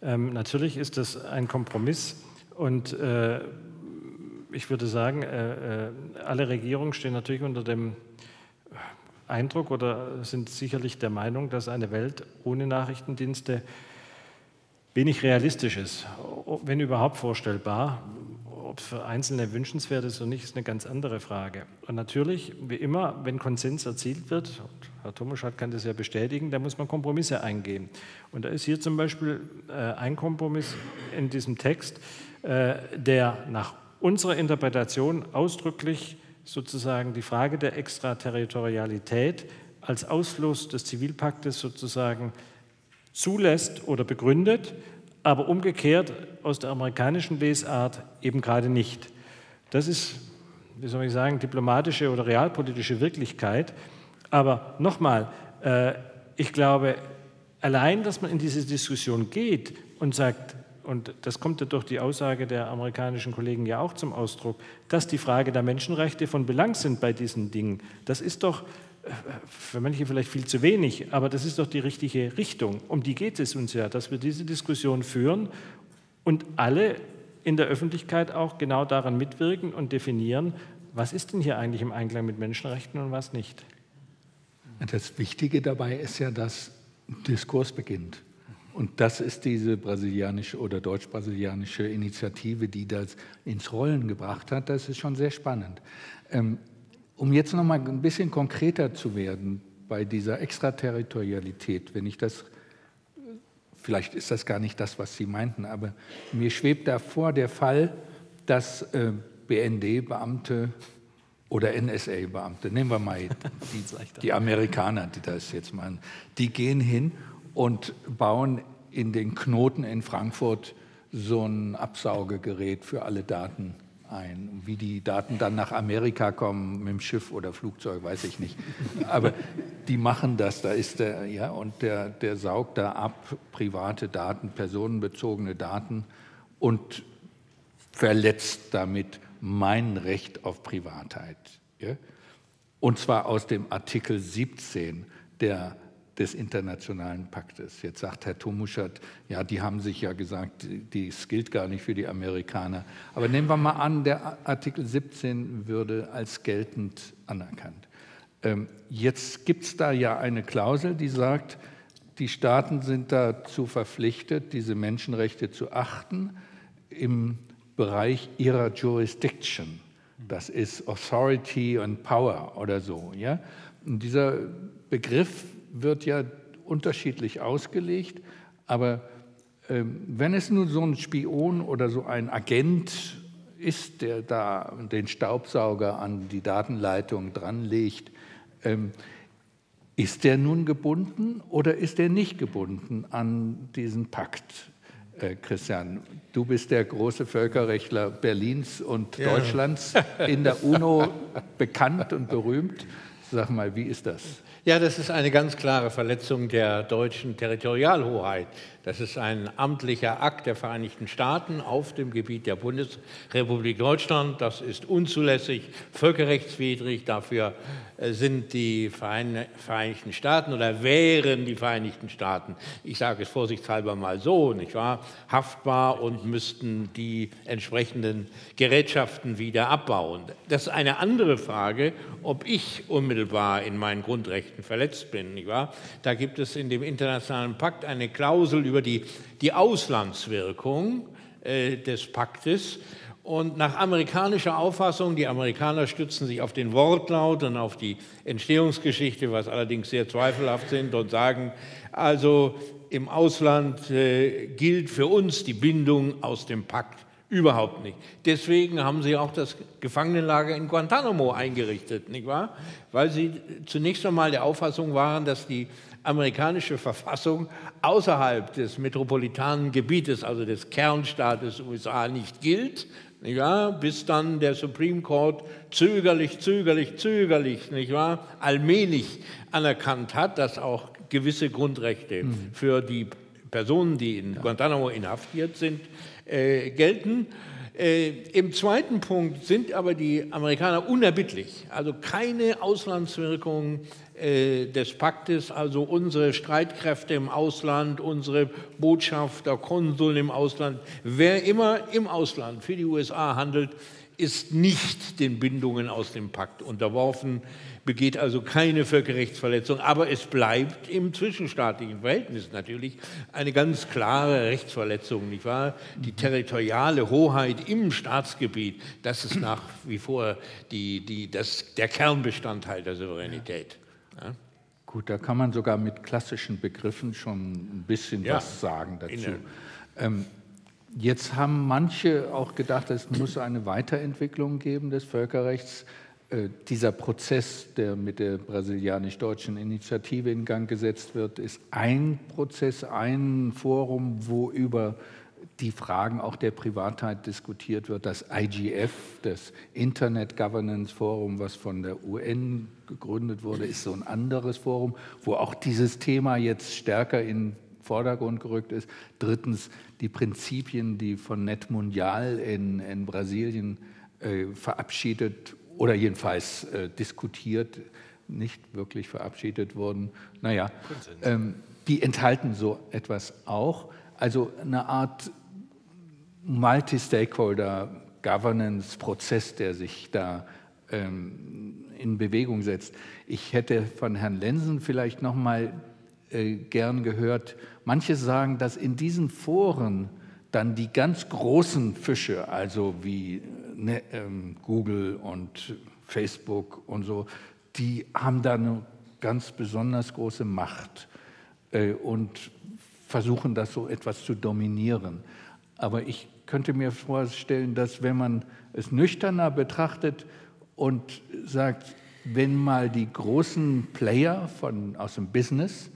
S4: Natürlich ist das ein Kompromiss und äh, ich würde sagen, äh, äh alle Regierungen stehen natürlich unter dem Eindruck oder sind sicherlich der Meinung, dass eine Welt ohne Nachrichtendienste wenig realistisch ist, wenn überhaupt vorstellbar. Ob es für Einzelne wünschenswert ist oder nicht, ist eine ganz andere Frage. Und natürlich, wie immer, wenn Konsens erzielt wird, und Herr Tomaschat kann das ja bestätigen, da muss man Kompromisse eingehen. Und da ist hier zum Beispiel äh, ein Kompromiss in diesem Text, äh, der nach unserer Interpretation ausdrücklich sozusagen die Frage der Extraterritorialität als Ausfluss des Zivilpaktes sozusagen zulässt oder begründet, aber umgekehrt aus der amerikanischen Lesart eben gerade nicht. Das ist wie soll ich sagen, diplomatische oder realpolitische Wirklichkeit. Aber nochmal, äh, ich glaube, allein, dass man in diese Diskussion geht und sagt, und das kommt ja durch die Aussage der amerikanischen Kollegen ja auch zum Ausdruck, dass die Frage der Menschenrechte von Belang sind bei diesen Dingen. Das ist doch äh, für manche vielleicht viel zu wenig, aber das ist doch die richtige Richtung. Um die geht es uns ja, dass wir diese Diskussion führen und alle in der Öffentlichkeit auch genau daran mitwirken und definieren, was ist denn hier eigentlich im Einklang mit Menschenrechten und was nicht.
S2: Das Wichtige dabei ist ja, dass Diskurs beginnt. Und das ist diese brasilianische oder deutsch-brasilianische Initiative, die das ins Rollen gebracht hat. Das ist schon sehr spannend. Ähm, um jetzt noch mal ein bisschen konkreter zu werden bei dieser Extraterritorialität, wenn ich das, vielleicht ist das gar nicht das, was Sie meinten, aber mir schwebt davor der Fall, dass äh, BND-Beamte oder NSA-Beamte, nehmen wir mal [LAUGHS] die, die Amerikaner, die das jetzt machen, die gehen hin und bauen in den Knoten in Frankfurt so ein Absaugegerät für alle Daten ein. Wie die Daten dann nach Amerika kommen, mit dem Schiff oder Flugzeug, weiß ich nicht. Aber die machen das, da ist der, ja, und der, der saugt da ab private Daten, personenbezogene Daten und verletzt damit mein Recht auf Privatheit. Ja? Und zwar aus dem Artikel 17 der des internationalen Paktes. Jetzt sagt Herr Tomuschat, ja, die haben sich ja gesagt, dies gilt gar nicht für die Amerikaner. Aber nehmen wir mal an, der Artikel 17 würde als geltend anerkannt. Ähm, jetzt gibt es da ja eine Klausel, die sagt, die Staaten sind dazu verpflichtet, diese Menschenrechte zu achten im Bereich ihrer Jurisdiction. Das ist Authority and Power oder so. Ja? Und dieser Begriff wird ja unterschiedlich ausgelegt, aber ähm, wenn es nun so ein Spion oder so ein Agent ist, der da den Staubsauger an die Datenleitung dranlegt, ähm, ist der nun gebunden oder ist er nicht gebunden an diesen Pakt? Äh, Christian, du bist der große Völkerrechtler Berlins und ja. Deutschlands, in der UNO [LAUGHS] bekannt und berühmt. Sag mal, wie ist das?
S5: Ja, das ist eine ganz klare Verletzung der deutschen Territorialhoheit. Das ist ein amtlicher Akt der Vereinigten Staaten auf dem Gebiet der Bundesrepublik Deutschland. Das ist unzulässig, völkerrechtswidrig. Dafür äh, sind die Vereinigten Staaten oder wären die Vereinigten Staaten, ich sage es vorsichtshalber mal so, nicht wahr, haftbar und müssten die entsprechenden Gerätschaften wieder abbauen. Das ist eine andere Frage, ob ich unmittelbar in meinen Grundrechten verletzt bin. Nicht wahr? Da gibt es in dem internationalen Pakt eine Klausel über die, die Auslandswirkung äh, des Paktes. Und nach amerikanischer Auffassung, die Amerikaner stützen sich auf den Wortlaut und auf die Entstehungsgeschichte, was allerdings sehr zweifelhaft sind, und sagen, also im Ausland äh, gilt für uns die Bindung aus dem Pakt überhaupt nicht. Deswegen haben sie auch das Gefangenenlager in Guantanamo eingerichtet, nicht wahr? Weil sie zunächst einmal der Auffassung waren, dass die amerikanische Verfassung außerhalb des metropolitanen Gebietes, also des Kernstaates USA, nicht gilt, wahr? bis dann der Supreme Court zögerlich, zögerlich, zögerlich, nicht wahr? allmählich anerkannt hat, dass auch gewisse Grundrechte mhm. für die Personen, die in Guantanamo inhaftiert sind, äh, gelten. Äh, Im zweiten Punkt sind aber die Amerikaner unerbittlich, also keine Auslandswirkungen des Paktes, also unsere Streitkräfte im Ausland, unsere Botschafter, Konsuln im Ausland, wer immer im Ausland für die USA handelt, ist nicht den Bindungen aus dem Pakt unterworfen, begeht also keine Völkerrechtsverletzung, aber es bleibt im zwischenstaatlichen Verhältnis natürlich eine ganz klare Rechtsverletzung, nicht wahr? Die territoriale Hoheit im Staatsgebiet, das ist nach wie vor die, die, das, der Kernbestandteil der Souveränität.
S2: Ja? Gut, da kann man sogar mit klassischen Begriffen schon ein bisschen ja, was sagen dazu. Ähm, jetzt haben manche auch gedacht, es muss eine Weiterentwicklung geben des Völkerrechts. Äh, dieser Prozess, der mit der brasilianisch-deutschen Initiative in Gang gesetzt wird, ist ein Prozess, ein Forum, wo über die Fragen auch der Privatheit diskutiert wird. Das IGF, das Internet Governance Forum, was von der UN gegründet wurde, ist so ein anderes Forum, wo auch dieses Thema jetzt stärker in den Vordergrund gerückt ist. Drittens die Prinzipien, die von Net Mundial in, in Brasilien äh, verabschiedet oder jedenfalls äh, diskutiert, nicht wirklich verabschiedet wurden. Naja, ähm, die enthalten so etwas auch. Also eine Art Multi-Stakeholder-Governance-Prozess, der sich da ähm, in Bewegung setzt. Ich hätte von Herrn Lensen vielleicht noch mal äh, gern gehört, manche sagen, dass in diesen Foren dann die ganz großen Fische, also wie ne, ähm, Google und Facebook und so, die haben da eine ganz besonders große Macht äh, und versuchen das so etwas zu dominieren. Aber ich könnte mir vorstellen, dass wenn man es nüchterner betrachtet und sagt, wenn mal die großen Player von, aus dem Business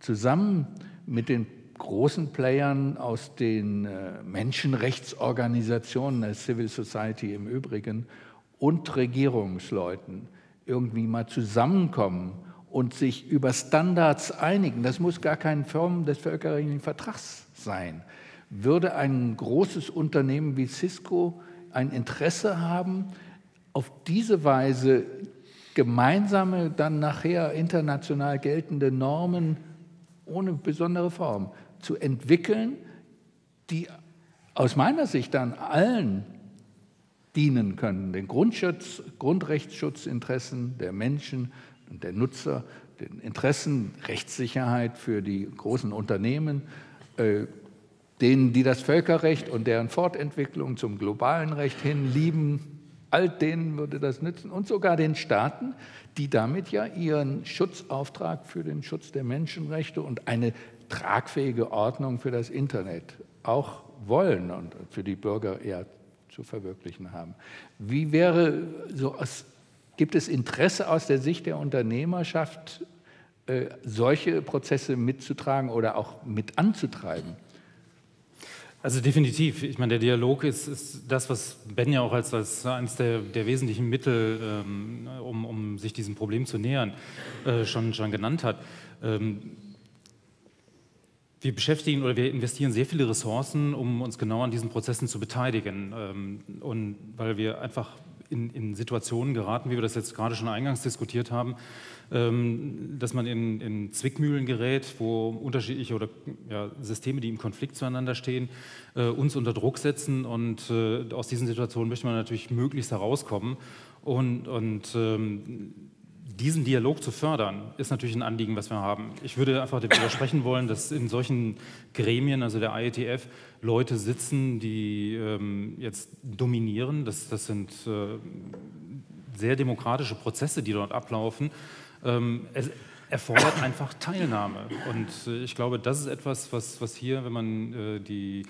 S2: zusammen mit den großen Playern aus den äh, Menschenrechtsorganisationen, der Civil Society im Übrigen, und Regierungsleuten irgendwie mal zusammenkommen und sich über Standards einigen, das muss gar keine Form des völkerrechtlichen Vertrags sein, würde ein großes Unternehmen wie Cisco ein Interesse haben, auf diese Weise gemeinsame, dann nachher international geltende Normen ohne besondere Form zu entwickeln, die aus meiner Sicht dann allen dienen können, den Grundschutz, Grundrechtsschutzinteressen der Menschen und der Nutzer, den Interessen, Rechtssicherheit für die großen Unternehmen, äh, denen, die das Völkerrecht und deren Fortentwicklung zum globalen Recht hin lieben, all denen würde das nützen und sogar den Staaten, die damit ja ihren Schutzauftrag für den Schutz der Menschenrechte und eine tragfähige Ordnung für das Internet auch wollen und für die Bürger eher zu verwirklichen haben. Wie wäre so aus, gibt es Interesse aus der Sicht der Unternehmerschaft, äh, solche Prozesse mitzutragen oder auch mit anzutreiben?
S3: Also definitiv. Ich meine, der Dialog ist, ist das, was Ben ja auch als, als eines der, der wesentlichen Mittel, ähm, um, um, sich diesem Problem zu nähern, äh, schon, schon genannt hat. Ähm, wir beschäftigen oder wir investieren sehr viele Ressourcen, um uns genau an diesen Prozessen zu beteiligen. Ähm, und weil wir einfach in, in, Situationen geraten, wie wir das jetzt gerade schon eingangs diskutiert haben, ähm, dass man in, in, Zwickmühlen gerät, wo unterschiedliche oder ja, Systeme, die im Konflikt zueinander stehen, äh, uns unter Druck setzen. Und äh, aus diesen Situationen möchte man natürlich möglichst herauskommen. Und, und ähm, diesen Dialog zu fördern, ist natürlich ein Anliegen, was wir haben. Ich würde einfach widersprechen [COUGHS] wollen, dass in solchen Gremien, also der IETF, Leute sitzen, die ähm, jetzt dominieren. Das, das sind äh, sehr demokratische Prozesse, die dort ablaufen. Ähm, es erfordert einfach Teilnahme. Und äh, ich glaube, das ist etwas, was, was hier, wenn man äh, die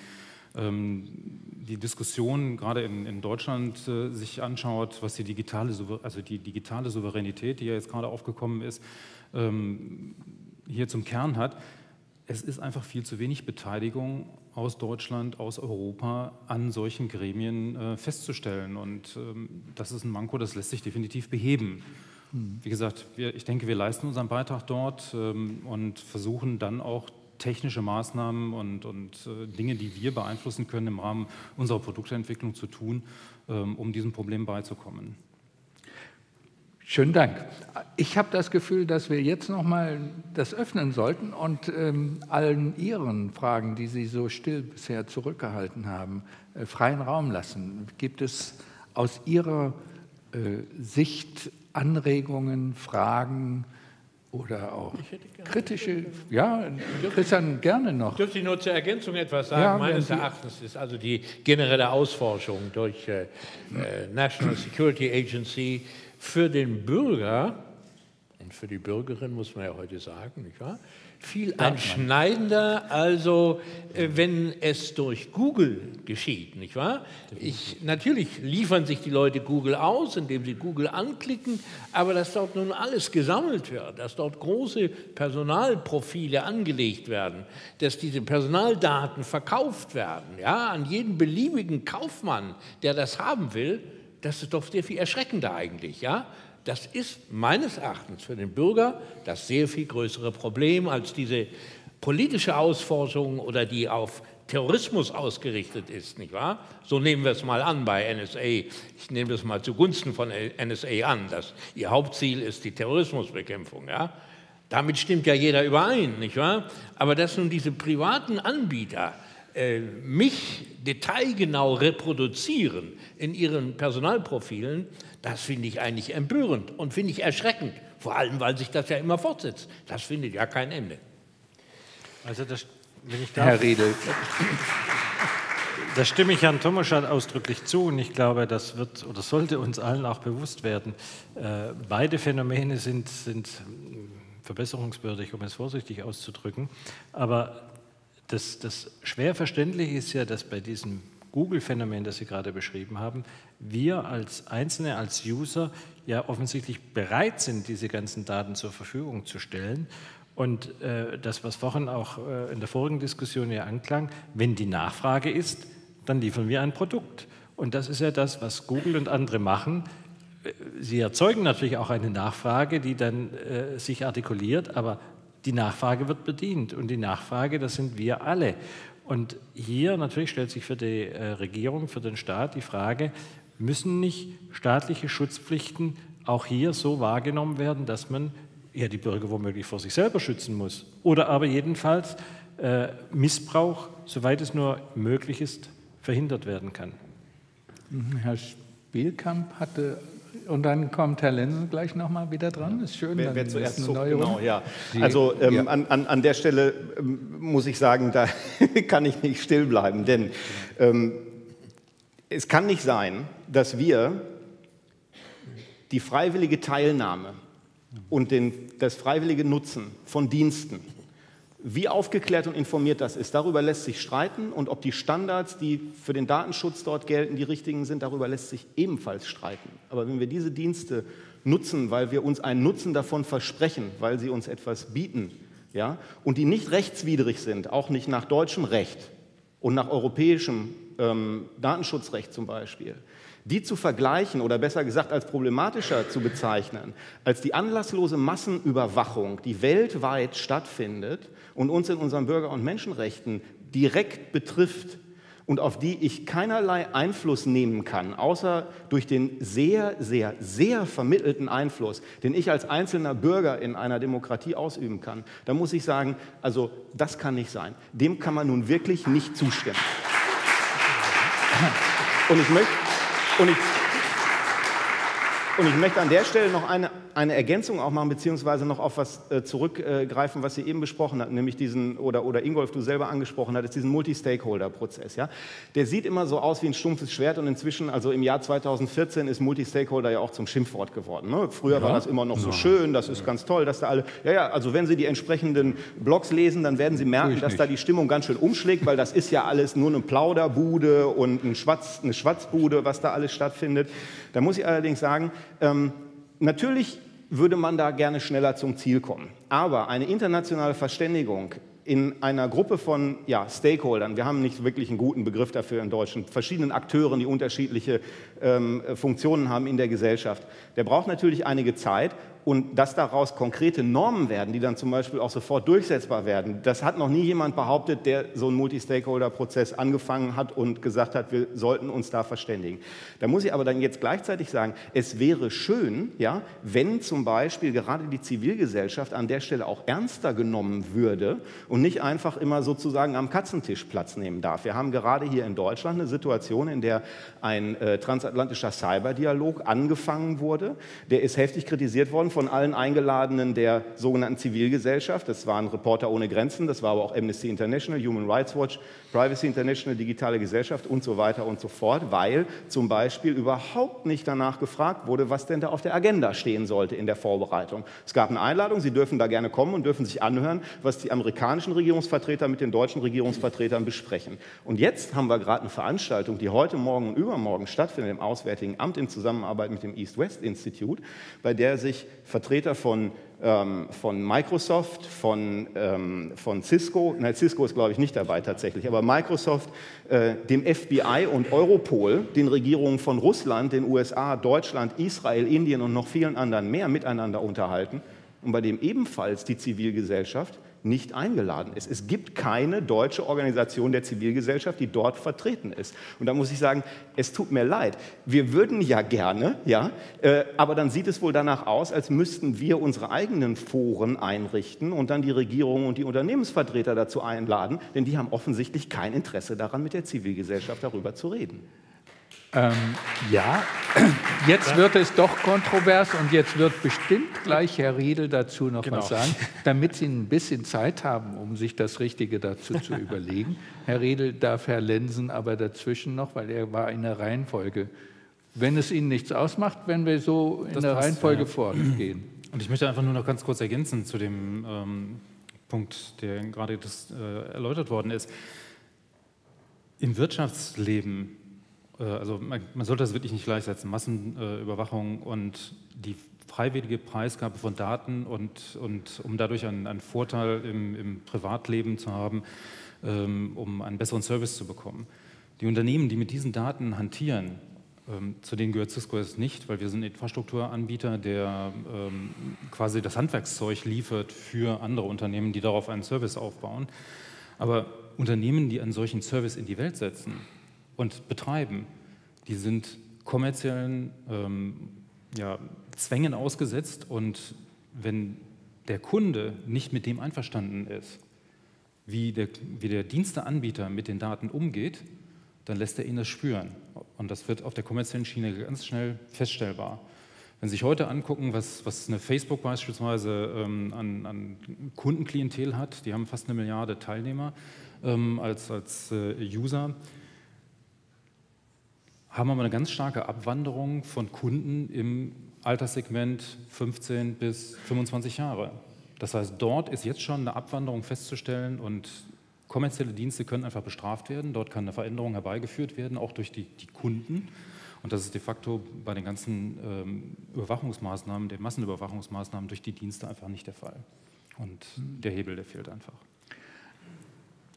S3: die Diskussion gerade in, in Deutschland äh, sich anschaut, was die digitale, also die digitale Souveränität, die ja jetzt gerade aufgekommen ist, ähm, hier zum Kern hat, es ist einfach viel zu wenig Beteiligung aus Deutschland, aus Europa an solchen Gremien äh, festzustellen. Und ähm, das ist ein Manko, das lässt sich definitiv beheben. Hm. Wie gesagt, wir, ich denke, wir leisten unseren Beitrag dort ähm, und versuchen dann auch technische Maßnahmen und, und äh, Dinge, die wir beeinflussen können, im Rahmen unserer Produktentwicklung zu tun, ähm, um diesem Problem beizukommen.
S2: Schönen Dank. Ich habe das Gefühl, dass wir jetzt noch mal das öffnen sollten und ähm, allen Ihren Fragen, die Sie so still bisher zurückgehalten haben, äh, freien Raum lassen. Gibt es aus Ihrer äh, Sicht Anregungen, Fragen, oder auch kritische, ja, Christian, gerne noch.
S5: Dürfte ich nur zur Ergänzung etwas sagen? Ja, Meines Erachtens ist also die generelle Ausforschung durch äh, äh, National Security Agency für den Bürger und für die Bürgerin muss man ja heute sagen, nicht wahr? Viel einschneidender, also äh, wenn es durch Google geschieht, nicht wahr? Ich, natürlich liefern sich die Leute Google aus, indem sie Google anklicken, aber dass dort nun alles gesammelt wird, dass dort große Personalprofile angelegt werden, dass diese Personaldaten verkauft werden, ja, an jeden beliebigen Kaufmann, der das haben will, das ist doch sehr viel erschreckender eigentlich, ja? Das ist meines Erachtens für den Bürger das sehr viel größere Problem als diese politische Ausforschung oder die auf Terrorismus ausgerichtet ist, nicht wahr? So nehmen wir es mal an bei NSA. Ich nehme das mal zugunsten von NSA an, dass ihr Hauptziel ist die Terrorismusbekämpfung, ja? Damit stimmt ja jeder überein, nicht wahr? Aber dass nun diese privaten Anbieter äh, mich detailgenau reproduzieren in ihren Personalprofilen, das finde ich eigentlich empörend und finde ich erschreckend. Vor allem, weil sich das ja immer fortsetzt. Das findet ja kein Ende.
S4: Also das, wenn ich darf, Herr Riedel. Da stimme ich Herrn Tomaschat ausdrücklich zu und ich glaube, das wird oder sollte uns allen auch bewusst werden. Äh, beide Phänomene sind, sind verbesserungswürdig, um es vorsichtig auszudrücken. Aber das, das schwer verständliche ist ja, dass bei diesem Google-Phänomen, das Sie gerade beschrieben haben, wir als Einzelne, als User ja offensichtlich bereit sind, diese ganzen Daten zur Verfügung zu stellen. Und äh, das, was vorhin auch äh, in der vorigen Diskussion ja anklang, wenn die Nachfrage ist, dann liefern wir ein Produkt. Und das ist ja das, was Google und andere machen. Äh, sie erzeugen natürlich auch eine Nachfrage, die dann äh, sich artikuliert, aber die Nachfrage wird bedient. Und die Nachfrage, das sind wir alle. Und hier natürlich stellt sich für die äh, Regierung, für den Staat die Frage, müssen nicht staatliche Schutzpflichten auch hier so wahrgenommen werden, dass man ja die Bürger womöglich vor sich selber schützen muss oder aber jedenfalls äh, Missbrauch, soweit es nur möglich ist, verhindert werden kann.
S2: Mhm, Herr Spielkamp hatte und dann kommt Herr Lenzen gleich nochmal wieder dran. Ist schön.
S6: Wer, wer zuerst so, genau, ja. also ähm, ja. An, an, an, der Stelle ähm, muss ich sagen, da [LAUGHS] kann ich nicht still bleiben, denn ähm, es kann nicht sein, dass wir die freiwillige Teilnahme und den, das freiwillige Nutzen von Diensten wie aufgeklärt und informiert das ist, darüber lässt sich streiten und ob die Standards, die für den Datenschutz dort gelten, die richtigen sind, darüber lässt sich ebenfalls streiten. Aber wenn wir diese Dienste nutzen, weil wir uns einen Nutzen davon versprechen, weil sie uns etwas bieten, ja, und die nicht rechtswidrig sind, auch nicht nach deutschem Recht und nach europäischem ähm, Datenschutzrecht zum Beispiel, die zu vergleichen oder besser gesagt als problematischer zu bezeichnen, als die anlasslose Massenüberwachung, die weltweit stattfindet und uns in unseren Bürger- und Menschenrechten direkt betrifft und auf die ich keinerlei Einfluss nehmen kann, außer durch den sehr, sehr, sehr vermittelten Einfluss, den ich als einzelner Bürger in einer Demokratie ausüben kann, da muss ich sagen, also das kann nicht sein. Dem kann man nun wirklich nicht zustimmen. Und ich möchte, und ich, und ich möchte an der Stelle noch eine, eine Ergänzung auch machen, beziehungsweise noch auf was äh, zurückgreifen, was Sie eben besprochen hatten, nämlich diesen, oder, oder Ingolf, du selber angesprochen hattest, diesen Multi-Stakeholder-Prozess. Ja? Der sieht immer so aus wie ein stumpfes Schwert und inzwischen, also im Jahr 2014, ist Multi-Stakeholder ja auch zum Schimpfwort geworden. Ne? Früher ja. war das immer noch so ja. schön, das ist ganz toll, dass da alle, ja, ja, also wenn Sie die entsprechenden Blogs lesen, dann werden Sie merken, dass da die Stimmung ganz schön umschlägt, weil das ist ja alles nur eine Plauderbude und ein Schwatz, eine Schwatzbude, was da alles stattfindet. Da muss ich allerdings sagen, ähm, natürlich würde man da gerne schneller zum Ziel kommen. Aber eine internationale Verständigung in einer Gruppe von ja, Stakeholdern, wir haben nicht wirklich einen guten Begriff dafür in Deutschen, verschiedenen Akteuren, die unterschiedliche ähm, Funktionen haben in der Gesellschaft, der braucht natürlich einige Zeit und dass daraus konkrete Normen werden, die dann zum Beispiel auch sofort durchsetzbar werden, das hat noch nie jemand behauptet, der so einen Multi-Stakeholder-Prozess angefangen hat und gesagt hat, wir sollten uns da verständigen. Da muss ich aber dann jetzt gleichzeitig sagen, es wäre schön, ja, wenn zum Beispiel gerade die Zivilgesellschaft an der Stelle auch ernster genommen würde und nicht einfach immer sozusagen am Katzentisch Platz nehmen darf. Wir haben gerade hier in Deutschland eine Situation, in der ein äh, transatlantischer Cyberdialog angefangen wurde. Der ist heftig kritisiert worden von allen Eingeladenen der sogenannten Zivilgesellschaft. Das waren Reporter ohne Grenzen, das war aber auch Amnesty International, Human Rights Watch, Privacy International, Digitale Gesellschaft und so weiter und so fort, weil zum Beispiel überhaupt nicht danach gefragt wurde, was denn da auf der Agenda stehen sollte in der Vorbereitung. Es gab eine Einladung, Sie dürfen da gerne kommen und dürfen sich anhören, was die amerikanischen Regierungsvertreter mit den deutschen Regierungsvertretern besprechen. Und jetzt haben wir gerade eine Veranstaltung, die heute Morgen und übermorgen stattfindet im Auswärtigen Amt in Zusammenarbeit mit dem East-West Institute, bei der sich Vertreter von von Microsoft, von, ähm, von Cisco, nein, Cisco ist glaube ich nicht dabei tatsächlich, aber Microsoft, äh, dem FBI und Europol, den Regierungen von Russland, den USA, Deutschland, Israel, Indien und noch vielen anderen mehr miteinander unterhalten. Und bei dem ebenfalls die Zivilgesellschaft nicht eingeladen ist. Es gibt keine deutsche Organisation der Zivilgesellschaft, die dort vertreten ist. Und da muss ich sagen, es tut mir leid. Wir würden ja gerne, ja, äh, aber dann sieht es wohl danach aus, als müssten wir unsere eigenen Foren einrichten und dann die Regierung und die Unternehmensvertreter dazu einladen, denn die haben offensichtlich kein Interesse daran, mit der Zivilgesellschaft darüber zu reden.
S2: Ähm, ja, jetzt wird es doch kontrovers und jetzt wird bestimmt gleich Herr Riedel dazu noch genau. was sagen, damit Sie ein bisschen Zeit haben, um sich das Richtige dazu zu [LAUGHS] überlegen. Herr Riedel darf Herr Lensen aber dazwischen noch, weil er war in der Reihenfolge. Wenn es Ihnen nichts ausmacht, wenn wir so in das der Reihenfolge ja. vorgehen. [CLEARS THROAT]
S3: Und ich möchte einfach nur noch ganz kurz ergänzen zu dem ähm, Punkt, der gerade das, äh, erläutert worden ist. Im Wirtschaftsleben also man, man, sollte das wirklich nicht gleichsetzen, Massenüberwachung und die freiwillige Preisgabe von Daten und, und um dadurch einen, einen Vorteil im, im, Privatleben zu haben, ähm, um einen besseren Service zu bekommen. Die Unternehmen, die mit diesen Daten hantieren, ähm, zu denen gehört Cisco jetzt nicht, weil wir sind Infrastrukturanbieter, der ähm, quasi das Handwerkszeug liefert für andere Unternehmen, die darauf einen Service aufbauen. Aber Unternehmen, die einen solchen Service in die Welt setzen, und betreiben, die sind kommerziellen ähm, ja, Zwängen ausgesetzt und wenn der Kunde nicht mit dem einverstanden ist, wie der, wie der Diensteanbieter mit den Daten umgeht, dann lässt er ihn das spüren. Und das wird auf der kommerziellen Schiene ganz schnell feststellbar. Wenn Sie sich heute angucken, was, was eine Facebook beispielsweise ähm, an, an, Kundenklientel hat, die haben fast eine Milliarde Teilnehmer ähm, als, als äh, User, haben wir eine ganz starke Abwanderung von Kunden im Alterssegment 15 bis 25 Jahre. Das heißt, dort ist jetzt schon eine Abwanderung festzustellen und kommerzielle Dienste können einfach bestraft werden. Dort kann eine Veränderung herbeigeführt werden, auch durch die, die Kunden. Und das ist de facto bei den ganzen ähm, Überwachungsmaßnahmen, den Massenüberwachungsmaßnahmen durch die Dienste einfach nicht der Fall. Und der Hebel, der fehlt einfach.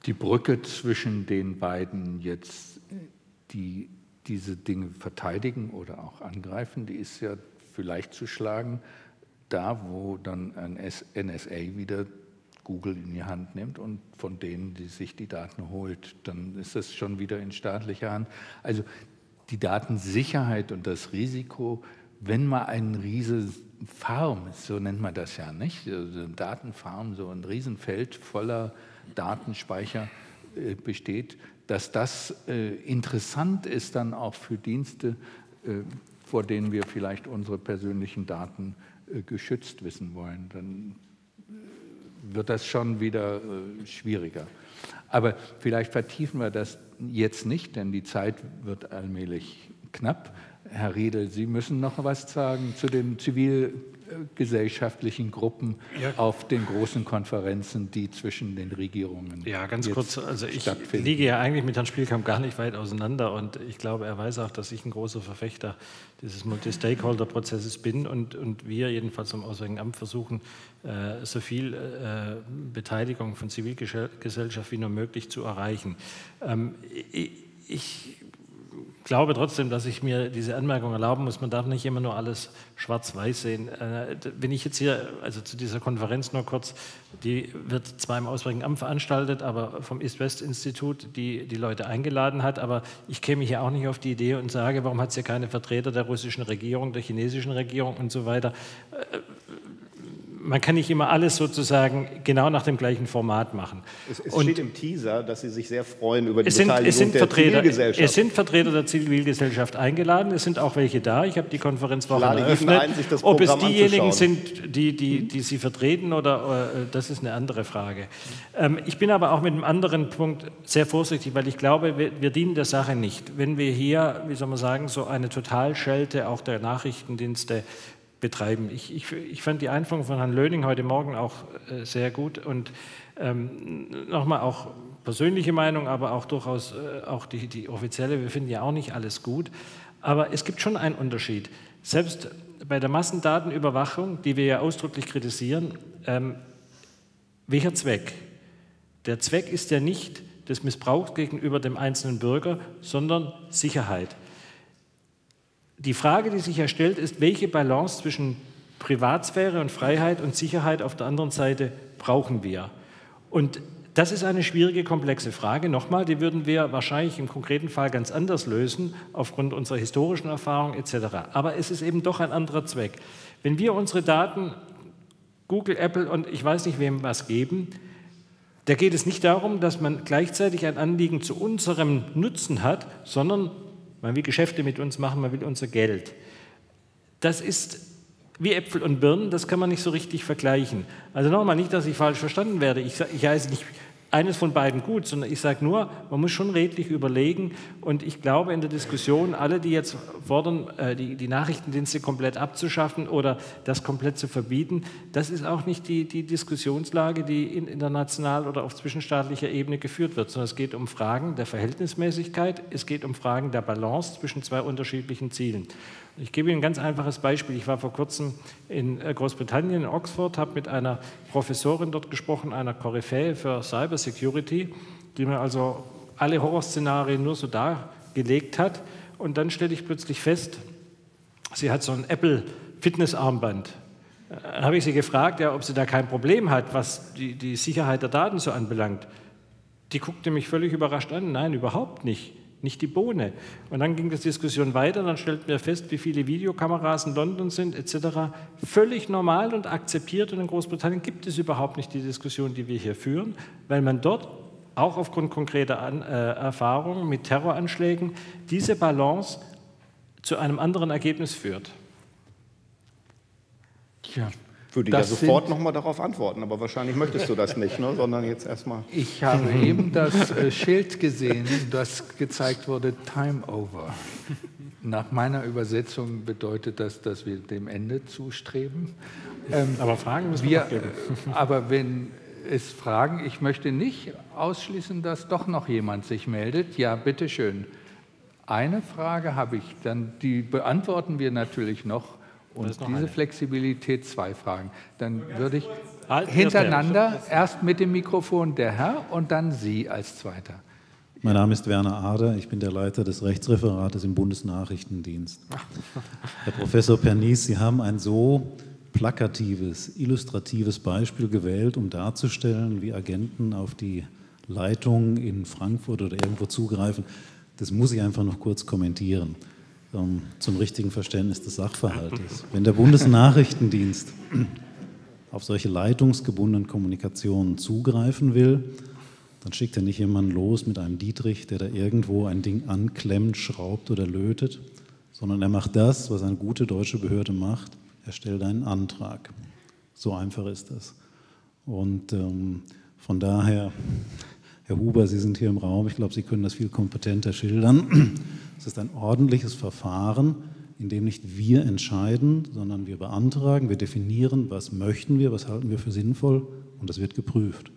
S2: Die Brücke zwischen den beiden jetzt, die diese Dinge verteidigen oder auch angreifen, die ist ja vielleicht zu schlagen, da wo dann ein NSA wieder Google in die Hand nimmt und von denen, die sich die Daten holt, dann ist das schon wieder in staatlicher Hand. Also die Datensicherheit und das Risiko, wenn man einen riesen Farm, so nennt man das ja nicht, also Datenfarm, so ein Riesenfeld voller Datenspeicher äh, besteht, dass das äh, interessant ist dann auch für Dienste, äh, vor denen wir vielleicht unsere persönlichen Daten äh, geschützt wissen wollen. Dann äh, wird das schon wieder äh, schwieriger. Aber vielleicht vertiefen wir das jetzt nicht, denn die Zeit wird allmählich knapp. Herr Riedel, Sie müssen noch was sagen zu den Zivil gesellschaftlichen Gruppen ja. auf den großen Konferenzen, die zwischen den Regierungen
S4: Ja, ganz kurz. Also ich liege ja eigentlich mit Herrn Spielkamp gar nicht weit auseinander und ich glaube, er weiß auch, dass ich ein großer Verfechter dieses Multi-Stakeholder-Prozesses bin und, und wir jedenfalls am Auswärtigen Amt versuchen, äh, so viel äh, Beteiligung von Zivilgesellschaft wie nur möglich zu erreichen. Ähm, ich, ich glaube trotzdem, dass ich mir diese Anmerkung erlauben muss. Man darf nicht immer nur alles schwarz-weiß sehen. Äh, wenn ich jetzt hier, also zu dieser Konferenz nur kurz, die wird zwar im Auswärtigen Amt veranstaltet, aber vom East-West-Institut, die die Leute eingeladen hat. Aber ich käme hier auch nicht auf die Idee und sage, warum hat es hier keine Vertreter der russischen Regierung, der chinesischen Regierung und so weiter. Man kann nicht immer alles sozusagen genau nach dem gleichen Format machen.
S6: Es, es steht im Teaser, dass Sie sich sehr freuen über die
S4: es sind,
S6: Beteiligung
S4: es sind
S6: der
S4: Vertreter,
S6: Zivilgesellschaft.
S4: Es sind Vertreter der Zivilgesellschaft eingeladen, es sind auch welche da. Ich habe die Konferenzwoche
S6: lade jeden
S4: eröffnet.
S6: ein,
S4: Ob es diejenigen sind, die, die, die Sie vertreten, oder äh, das ist eine andere Frage. Ähm, ich bin aber auch mit einem anderen Punkt sehr vorsichtig, weil ich glaube, wir, wir dienen der Sache nicht. Wenn wir hier, wie soll man sagen, so eine Totalschelte auch der Nachrichtendienste betreiben. Ich, ich, ich fand die Einführung von Herrn Löning heute Morgen auch äh, sehr gut und ähm, nochmal auch persönliche Meinung, aber auch durchaus äh, auch die, die offizielle. Wir finden ja auch nicht alles gut, aber es gibt schon einen Unterschied. Selbst bei der Massendatenüberwachung, die wir ja ausdrücklich kritisieren, ähm, welcher Zweck? Der Zweck ist ja nicht des Missbrauchs gegenüber dem einzelnen Bürger, sondern Sicherheit. Die Frage, die sich ja stellt, ist, welche Balance zwischen Privatsphäre und Freiheit und Sicherheit auf der anderen Seite brauchen wir? Und das ist eine schwierige, komplexe Frage. Nochmal, die würden wir wahrscheinlich im konkreten Fall ganz anders lösen, aufgrund unserer historischen Erfahrung etc. Aber es ist eben doch ein anderer Zweck. Wenn wir unsere Daten Google, Apple und ich weiß nicht wem was geben, da geht es nicht darum, dass man gleichzeitig ein Anliegen zu unserem Nutzen hat, sondern man will Geschäfte mit uns machen, man will unser Geld. Das ist wie Äpfel und Birnen, das kann man nicht so richtig vergleichen. Also nochmal, nicht, dass ich falsch verstanden werde. Ich, ich heiße nicht eines von beiden gut, sondern ich sage nur, man muss schon redlich überlegen. Und ich glaube in der Diskussion, alle, die jetzt fordern, äh, die, die Nachrichtendienste komplett abzuschaffen oder das komplett zu verbieten, das ist auch nicht die, die Diskussionslage, die in international oder auf zwischenstaatlicher Ebene geführt wird, sondern es geht um Fragen der Verhältnismäßigkeit, es geht um Fragen der Balance zwischen zwei unterschiedlichen Zielen. Ich gebe Ihnen ein ganz einfaches Beispiel. Ich war vor kurzem in äh, Großbritannien, in Oxford, habe mit einer Professorin dort gesprochen, einer Koryphäe für Cyber Security, die mir also alle Horrorszenarien nur so dargelegt hat. Und dann stelle ich plötzlich fest, sie hat so ein Apple Fitnessarmband. Dann habe ich sie gefragt, ja, ob sie da kein Problem hat, was die, die Sicherheit der Daten so anbelangt. Die guckte mich völlig überrascht an. Nein, überhaupt nicht nicht die Bohne. Und dann ging die Diskussion weiter, dann stellten wir fest, wie viele Videokameras in London sind, etc. Völlig normal und akzeptiert. Und in Großbritannien gibt es überhaupt nicht die Diskussion, die wir hier führen, weil man dort auch aufgrund konkreter An äh, Erfahrungen mit Terroranschlägen diese Balance zu einem anderen Ergebnis führt.
S6: Ja, würde ja sofort nochmal darauf antworten, aber wahrscheinlich möchtest du das nicht, ne? sondern jetzt erstmal.
S2: Ich habe eben das äh, Schild gesehen, das gezeigt wurde, Time Over. Nach meiner Übersetzung bedeutet das, dass wir dem Ende zustreben.
S4: Ähm, aber Fragen müssen
S2: wir, wir Aber wenn es Fragen, ich möchte nicht ausschließen, dass doch noch jemand sich meldet. Ja, bitteschön. Eine Frage habe ich, dann die beantworten wir natürlich noch. Und diese eine. Flexibilität, zwei Fragen. Dann würde ich halt, hintereinander erst mit dem Mikrofon der Herr und dann Sie als Zweiter.
S7: Mein Name ist Werner Ader, ich bin der Leiter des Rechtsreferates im Bundesnachrichtendienst. [LAUGHS] Herr Professor Pernice, Sie haben ein so plakatives, illustratives Beispiel gewählt, um darzustellen, wie Agenten auf die Leitung in Frankfurt oder irgendwo zugreifen. Das muss ich einfach noch kurz kommentieren zum richtigen Verständnis des Sachverhaltes. Wenn der Bundesnachrichtendienst auf solche leitungsgebundenen Kommunikationen zugreifen will, dann schickt er nicht jemanden los mit einem Dietrich, der da irgendwo ein Ding anklemmt, schraubt oder lötet, sondern er macht das, was eine gute deutsche Behörde macht. Er stellt einen Antrag. So einfach ist das. Und ähm, von daher, Herr Huber, Sie sind hier im Raum. Ich glaube, Sie können das viel kompetenter schildern. Es ist ein ordentliches Verfahren, in dem nicht wir entscheiden, sondern wir beantragen, wir definieren, was möchten wir, was halten wir für sinnvoll und das wird geprüft.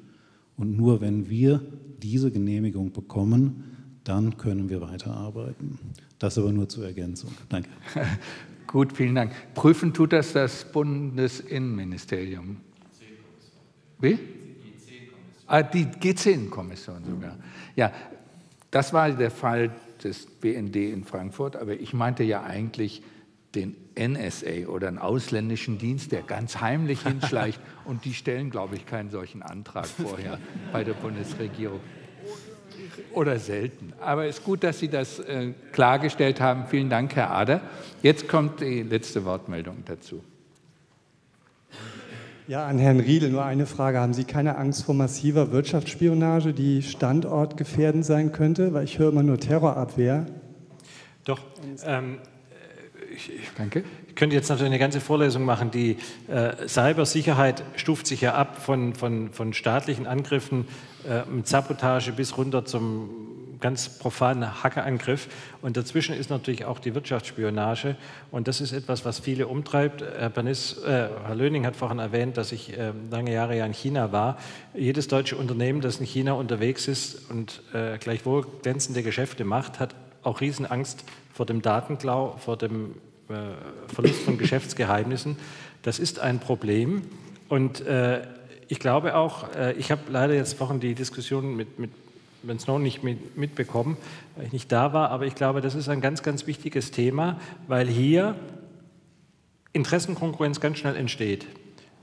S7: Und nur wenn wir diese Genehmigung bekommen, dann können wir weiterarbeiten. Das aber nur zur Ergänzung. Danke. [LAUGHS]
S2: Gut, vielen Dank. Prüfen tut das das Bundesinnenministerium. Wie? Ah, die G10-Kommission sogar. Ja, das war der Fall des BND in Frankfurt, aber ich meinte ja eigentlich den NSA oder einen ausländischen Dienst, der ganz heimlich hinschleicht [LAUGHS] und die stellen, glaube ich, keinen solchen Antrag vorher bei der Bundesregierung. Oder selten. Aber es ist gut, dass Sie das äh, klargestellt haben. Vielen Dank, Herr Ader. Jetzt kommt die letzte Wortmeldung dazu.
S8: Ja, an Herrn Riedel nur eine Frage. Haben Sie keine Angst vor massiver Wirtschaftsspionage, die standortgefährdend sein könnte? Weil ich höre immer nur Terrorabwehr.
S4: Doch. Ähm, ich, Danke. Ich könnte jetzt natürlich eine ganze Vorlesung machen. Die äh, Cybersicherheit stuft sich ja ab von, von, von staatlichen Angriffen äh, mit Sabotage bis runter zum ganz profanen Hackerangriff. Und dazwischen ist natürlich auch die Wirtschaftsspionage. Und das ist etwas, was viele umtreibt. Herr, Bernis, äh, Herr Löning hat vorhin erwähnt, dass ich äh, lange Jahre ja in China war. Jedes deutsche Unternehmen, das in China unterwegs ist und äh, gleichwohl glänzende Geschäfte macht, hat auch Riesenangst vor dem Datenklau, vor dem äh, Verlust von Geschäftsgeheimnissen. Das ist ein Problem. Und äh, ich glaube auch, äh, ich habe leider jetzt vorhin die Diskussion mit, mit Ben Snow nicht mit, mitbekommen, weil ich nicht da war, aber ich glaube, das ist ein ganz, ganz wichtiges Thema, weil hier Interessenkonkurrenz ganz schnell entsteht.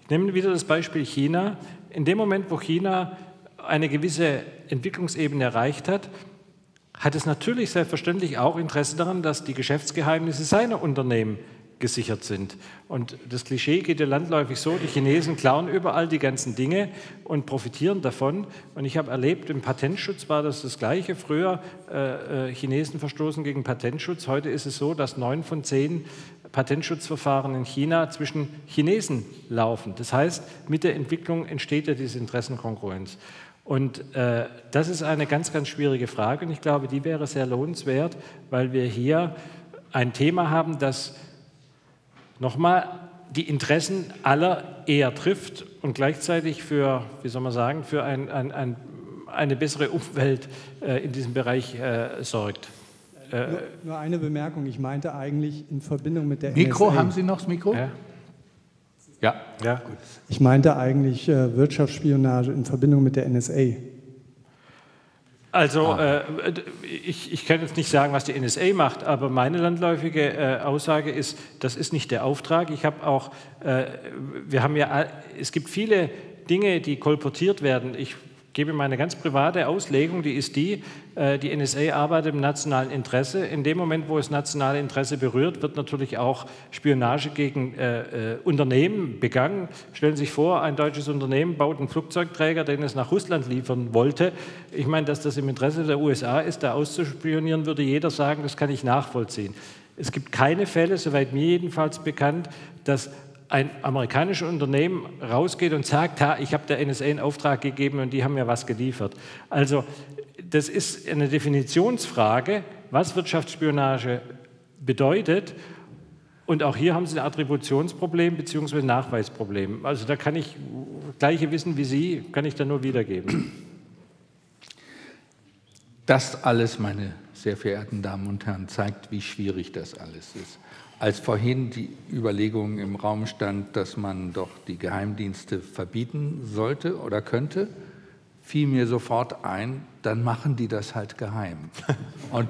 S4: Ich nehme wieder das Beispiel China. In dem Moment, wo China eine gewisse Entwicklungsebene erreicht hat, hat es natürlich selbstverständlich auch Interesse daran, dass die Geschäftsgeheimnisse seiner Unternehmen gesichert sind. Und das Klischee geht ja landläufig so, die Chinesen klauen überall die ganzen Dinge und profitieren davon. Und ich habe erlebt, im Patentschutz war das das Gleiche. Früher äh, äh Chinesen verstoßen gegen Patentschutz. Heute ist es so, dass neun von zehn Patentschutzverfahren in China zwischen Chinesen laufen. Das heißt, mit der Entwicklung entsteht ja diese Interessenkonkurrenz. Und äh, das ist eine ganz, ganz schwierige Frage und ich glaube, die wäre sehr lohnenswert, weil wir hier ein Thema haben, das nochmal die Interessen aller eher trifft und gleichzeitig für, wie soll man sagen, für ein, ein, ein, eine bessere Umwelt äh, in diesem Bereich äh, sorgt.
S8: Äh, nur, nur, eine Bemerkung, ich meinte eigentlich in Verbindung mit der
S2: Mikro, NSA. haben Sie noch das Mikro? Ja.
S8: Ja. ja. Gut. Ich meinte eigentlich äh, Wirtschaftsspionage in Verbindung mit der NSA.
S4: Also ah. äh, ich, ich, kann jetzt nicht sagen, was die NSA macht, aber meine landläufige äh, Aussage ist, das ist nicht der Auftrag. Ich habe auch, äh, wir haben ja, es gibt viele Dinge, die kolportiert werden. Ich gebe meine ganz private Auslegung, die ist die, äh, die NSA arbeitet im nationalen Interesse. In dem Moment, wo es nationale Interesse berührt, wird natürlich auch Spionage gegen äh, äh, Unternehmen begangen. Stellen Sie sich vor, ein deutsches Unternehmen baut einen Flugzeugträger, den es nach Russland liefern wollte. Ich meine, dass das im Interesse der USA ist, da auszuspionieren, würde jeder sagen, das kann ich nachvollziehen. Es gibt keine Fälle, soweit mir jedenfalls bekannt, dass ein amerikanisches Unternehmen rausgeht und sagt, ha, ich habe der NSA einen Auftrag gegeben und die haben mir was geliefert. Also das ist eine Definitionsfrage, was Wirtschaftsspionage bedeutet. Und auch hier haben Sie ein Attributionsproblem bzw. ein Nachweisproblem. Also da kann ich gleiche Wissen wie Sie, kann ich da nur wiedergeben.
S2: Das alles, meine sehr verehrten Damen und Herren, zeigt, wie schwierig das alles ist. Als vorhin die Überlegung im Raum stand, dass man doch die Geheimdienste verbieten sollte oder könnte, fiel mir sofort ein, dann machen die das halt geheim. [LAUGHS] Und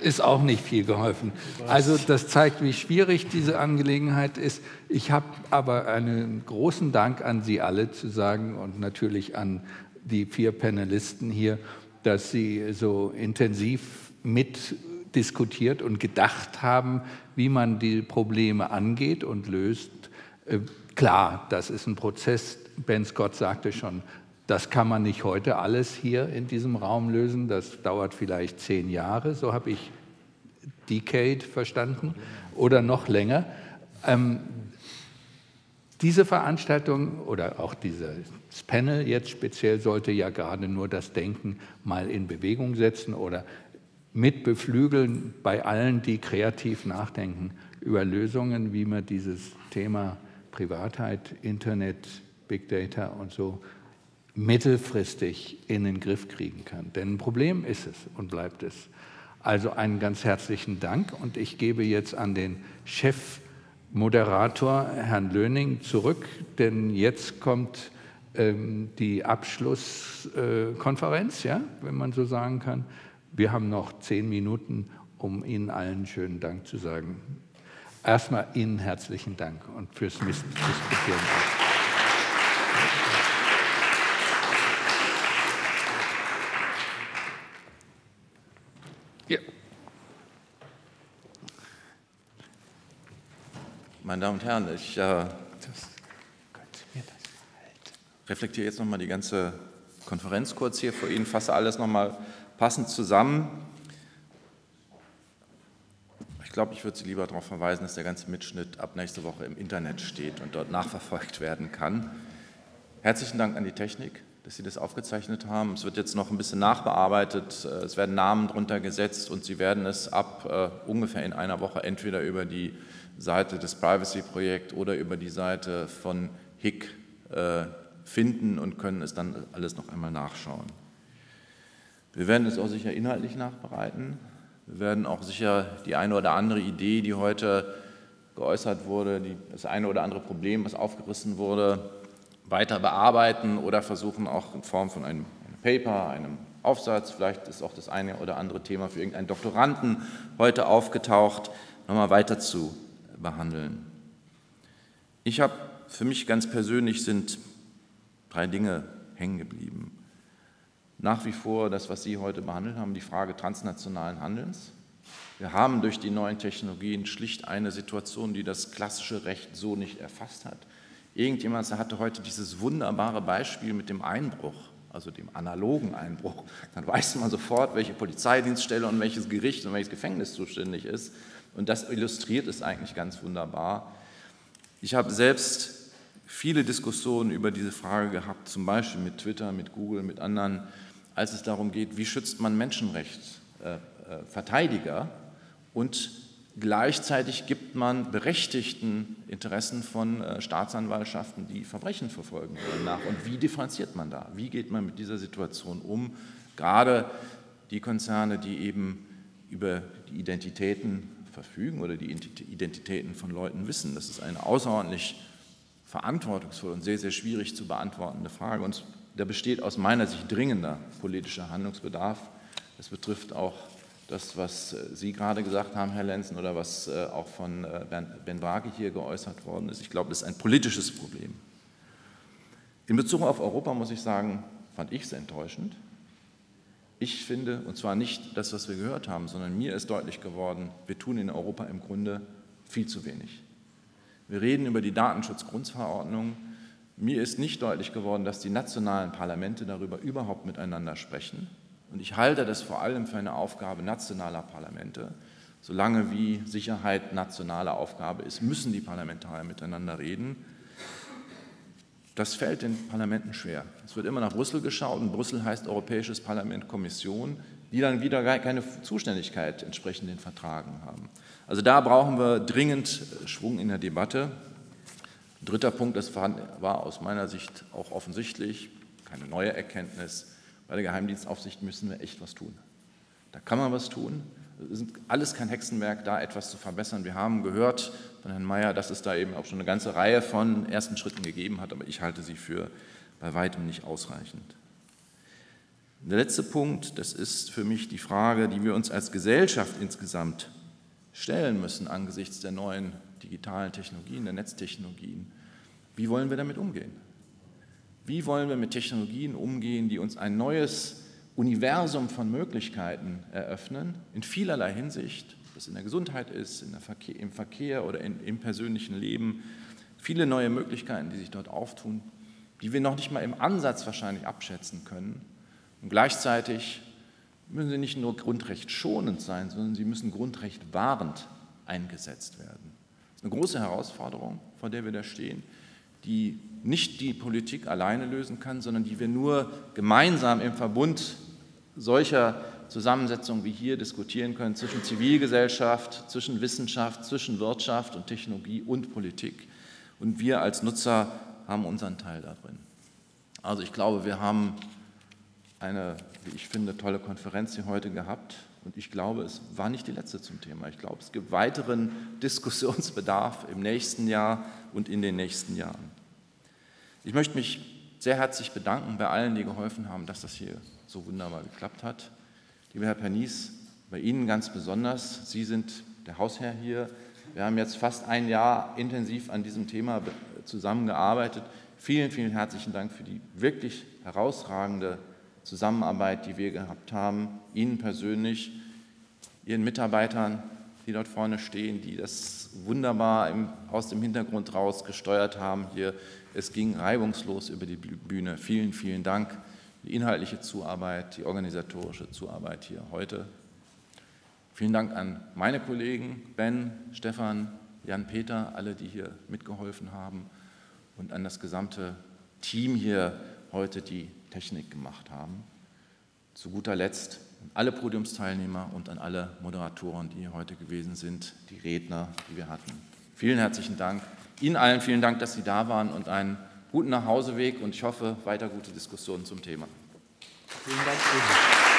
S2: ist auch nicht viel geholfen. Also das zeigt, wie schwierig diese Angelegenheit ist. Ich habe aber einen großen Dank an Sie alle zu sagen und natürlich an die vier Panelisten hier, dass Sie so intensiv mit diskutiert und gedacht haben, wie man die Probleme angeht und löst. Äh, klar, das ist ein Prozess. Ben Scott sagte schon, das kann man nicht heute alles hier in diesem Raum lösen. Das dauert vielleicht zehn Jahre, so habe ich Decade verstanden, oder noch länger. Ähm, diese Veranstaltung oder auch dieses Panel jetzt speziell sollte ja gerade nur das Denken mal in Bewegung setzen oder mit beflügeln bei allen, die kreativ nachdenken über Lösungen, wie man dieses Thema Privatheit, Internet, Big Data und so mittelfristig in den Griff kriegen kann. Denn ein Problem ist es und bleibt es. Also einen ganz herzlichen Dank und ich gebe jetzt an den Chefmoderator, Herrn Löning, zurück, denn jetzt kommt ähm, die Abschlusskonferenz, äh, ja, wenn man so sagen kann. Wir haben noch zehn Minuten, um Ihnen allen schönen Dank zu sagen. Erstmal Ihnen herzlichen Dank und fürs Diskutieren.
S1: Ja. Meine Damen und Herren, ich, äh, reflektiere jetzt nochmal die ganze Konferenz kurz hier vor Ihnen, fasse alles nochmal passend zusammen. Ich glaube, ich würde Sie lieber darauf verweisen, dass der ganze Mitschnitt ab nächste Woche im Internet steht und dort nachverfolgt werden kann. Herzlichen Dank an die Technik, dass Sie das aufgezeichnet haben. Es wird jetzt noch ein bisschen nachbearbeitet, es werden Namen drunter gesetzt und Sie werden es ab äh, ungefähr in einer Woche entweder über die Seite des Privacy-Projekt oder über die Seite von HIC äh, finden und können es dann alles noch einmal nachschauen. Wir werden es auch sicher inhaltlich nachbereiten. Wir werden auch sicher die eine oder andere Idee, die heute geäußert wurde, die, das eine oder andere Problem, was aufgerissen wurde, weiter bearbeiten oder versuchen auch in Form von einem, einem Paper, einem Aufsatz, vielleicht ist auch das eine oder andere Thema für irgendeinen Doktoranden heute aufgetaucht, nochmal weiter zu behandeln. Ich habe für mich ganz persönlich sind drei Dinge hängen geblieben. Nach wie vor das, was Sie heute behandelt haben, die Frage transnationalen Handelns. Wir haben durch die neuen Technologien schlicht eine Situation, die das klassische Recht so nicht erfasst hat. Irgendjemand hatte heute dieses wunderbare Beispiel mit dem Einbruch, also dem analogen Einbruch. Dann weiß man sofort, welche Polizeidienststelle und welches Gericht und welches Gefängnis zuständig ist. Und das illustriert es eigentlich ganz wunderbar. Ich habe selbst viele Diskussionen über diese Frage gehabt, zum Beispiel mit Twitter, mit Google, mit anderen, als es darum geht, wie schützt man Menschenrechtsverteidiger äh, und gleichzeitig gibt man berechtigten Interessen von äh, Staatsanwaltschaften, die Verbrechen verfolgen wollen, nach. Und wie differenziert man da? Wie geht man mit dieser Situation um? Gerade die Konzerne, die eben über die Identitäten verfügen oder die Identitäten von Leuten wissen. Das ist eine außerordentlich verantwortungsvolle und sehr, sehr schwierig zu beantwortende Frage. Und da besteht aus meiner Sicht dringender politischer Handlungsbedarf. Das betrifft auch das, was äh, Sie gerade gesagt haben, Herr Lenzen, oder was äh, auch von äh, Ben Wage hier geäußert worden ist. Ich glaube, das ist ein politisches Problem. In Bezug auf Europa muss ich sagen, fand ich es enttäuschend. Ich finde, und zwar nicht das, was wir gehört haben, sondern mir ist deutlich geworden, wir tun in Europa im Grunde viel zu wenig. Wir reden über die Datenschutzgrundverordnung. Mir ist nicht deutlich geworden, dass die nationalen Parlamente darüber überhaupt miteinander sprechen. Und ich halte das vor allem für eine Aufgabe nationaler Parlamente. Solange wie Sicherheit nationale Aufgabe ist, müssen die Parlamentarier miteinander reden. Das fällt den Parlamenten schwer. Es wird immer nach Brüssel geschaut und Brüssel heißt Europäisches Parlament, Kommission, die dann wieder keine Zuständigkeit entsprechend den Vertragen haben. Also da brauchen wir dringend Schwung in der Debatte. Dritter Punkt, das war aus meiner Sicht auch offensichtlich, keine neue Erkenntnis. Bei der Geheimdienstaufsicht müssen wir echt was tun. Da kann man was tun. Es ist alles kein Hexenwerk, da etwas zu verbessern. Wir haben gehört von Herrn Mayer, dass es da eben auch schon eine ganze Reihe von ersten Schritten gegeben hat, aber ich halte sie für bei weitem nicht ausreichend. Der letzte Punkt, das ist für mich die Frage, die wir uns als Gesellschaft insgesamt stellen müssen angesichts der neuen digitalen Technologien, der Netztechnologien. Wie wollen wir damit umgehen? Wie wollen wir mit Technologien umgehen, die uns ein neues Universum von Möglichkeiten eröffnen, in vielerlei Hinsicht, ob es in der Gesundheit ist, in der Verkehr, im Verkehr oder in, im persönlichen Leben, viele neue Möglichkeiten, die sich dort auftun, die wir noch nicht mal im Ansatz wahrscheinlich abschätzen können. Und gleichzeitig müssen sie nicht nur grundrechtschonend sein, sondern sie müssen grundrechtwahrend eingesetzt werden. Das ist eine große Herausforderung, vor der wir da stehen, die nicht die Politik alleine lösen kann, sondern die wir nur gemeinsam im Verbund solcher Zusammensetzungen wie hier diskutieren können zwischen Zivilgesellschaft, zwischen Wissenschaft, zwischen Wirtschaft und Technologie und Politik. Und wir als Nutzer haben unseren Teil darin. Also ich glaube, wir haben eine, wie ich finde, tolle Konferenz hier heute gehabt. Und ich glaube, es war nicht die letzte zum Thema. Ich glaube, es gibt weiteren Diskussionsbedarf im nächsten Jahr und in den nächsten Jahren. Ich möchte mich sehr herzlich bedanken bei allen, die geholfen haben, dass das hier so wunderbar geklappt hat. Lieber Herr Pernies, bei Ihnen ganz besonders. Sie sind der Hausherr hier. Wir haben jetzt fast ein Jahr intensiv an diesem Thema zusammengearbeitet. Vielen, vielen herzlichen Dank für die wirklich herausragende Zusammenarbeit, die wir gehabt haben. Ihnen persönlich, Ihren Mitarbeitern, die dort vorne stehen, die das wunderbar im, aus dem Hintergrund raus gesteuert haben hier. Es ging reibungslos über die Bühne. Vielen, vielen Dank. Die inhaltliche Zuarbeit, die organisatorische Zuarbeit hier heute. Vielen Dank an meine Kollegen Ben, Stefan, Jan-Peter, alle, die hier mitgeholfen haben und an das gesamte Team hier heute, die Technik gemacht haben. Zu guter Letzt an alle Podiumsteilnehmer und an alle Moderatoren, die hier heute gewesen sind, die Redner, die wir hatten. Vielen herzlichen Dank. Ihnen allen vielen Dank, dass Sie da waren und einen guten Nachhauseweg und ich hoffe weiter gute Diskussionen zum Thema. Vielen Dank.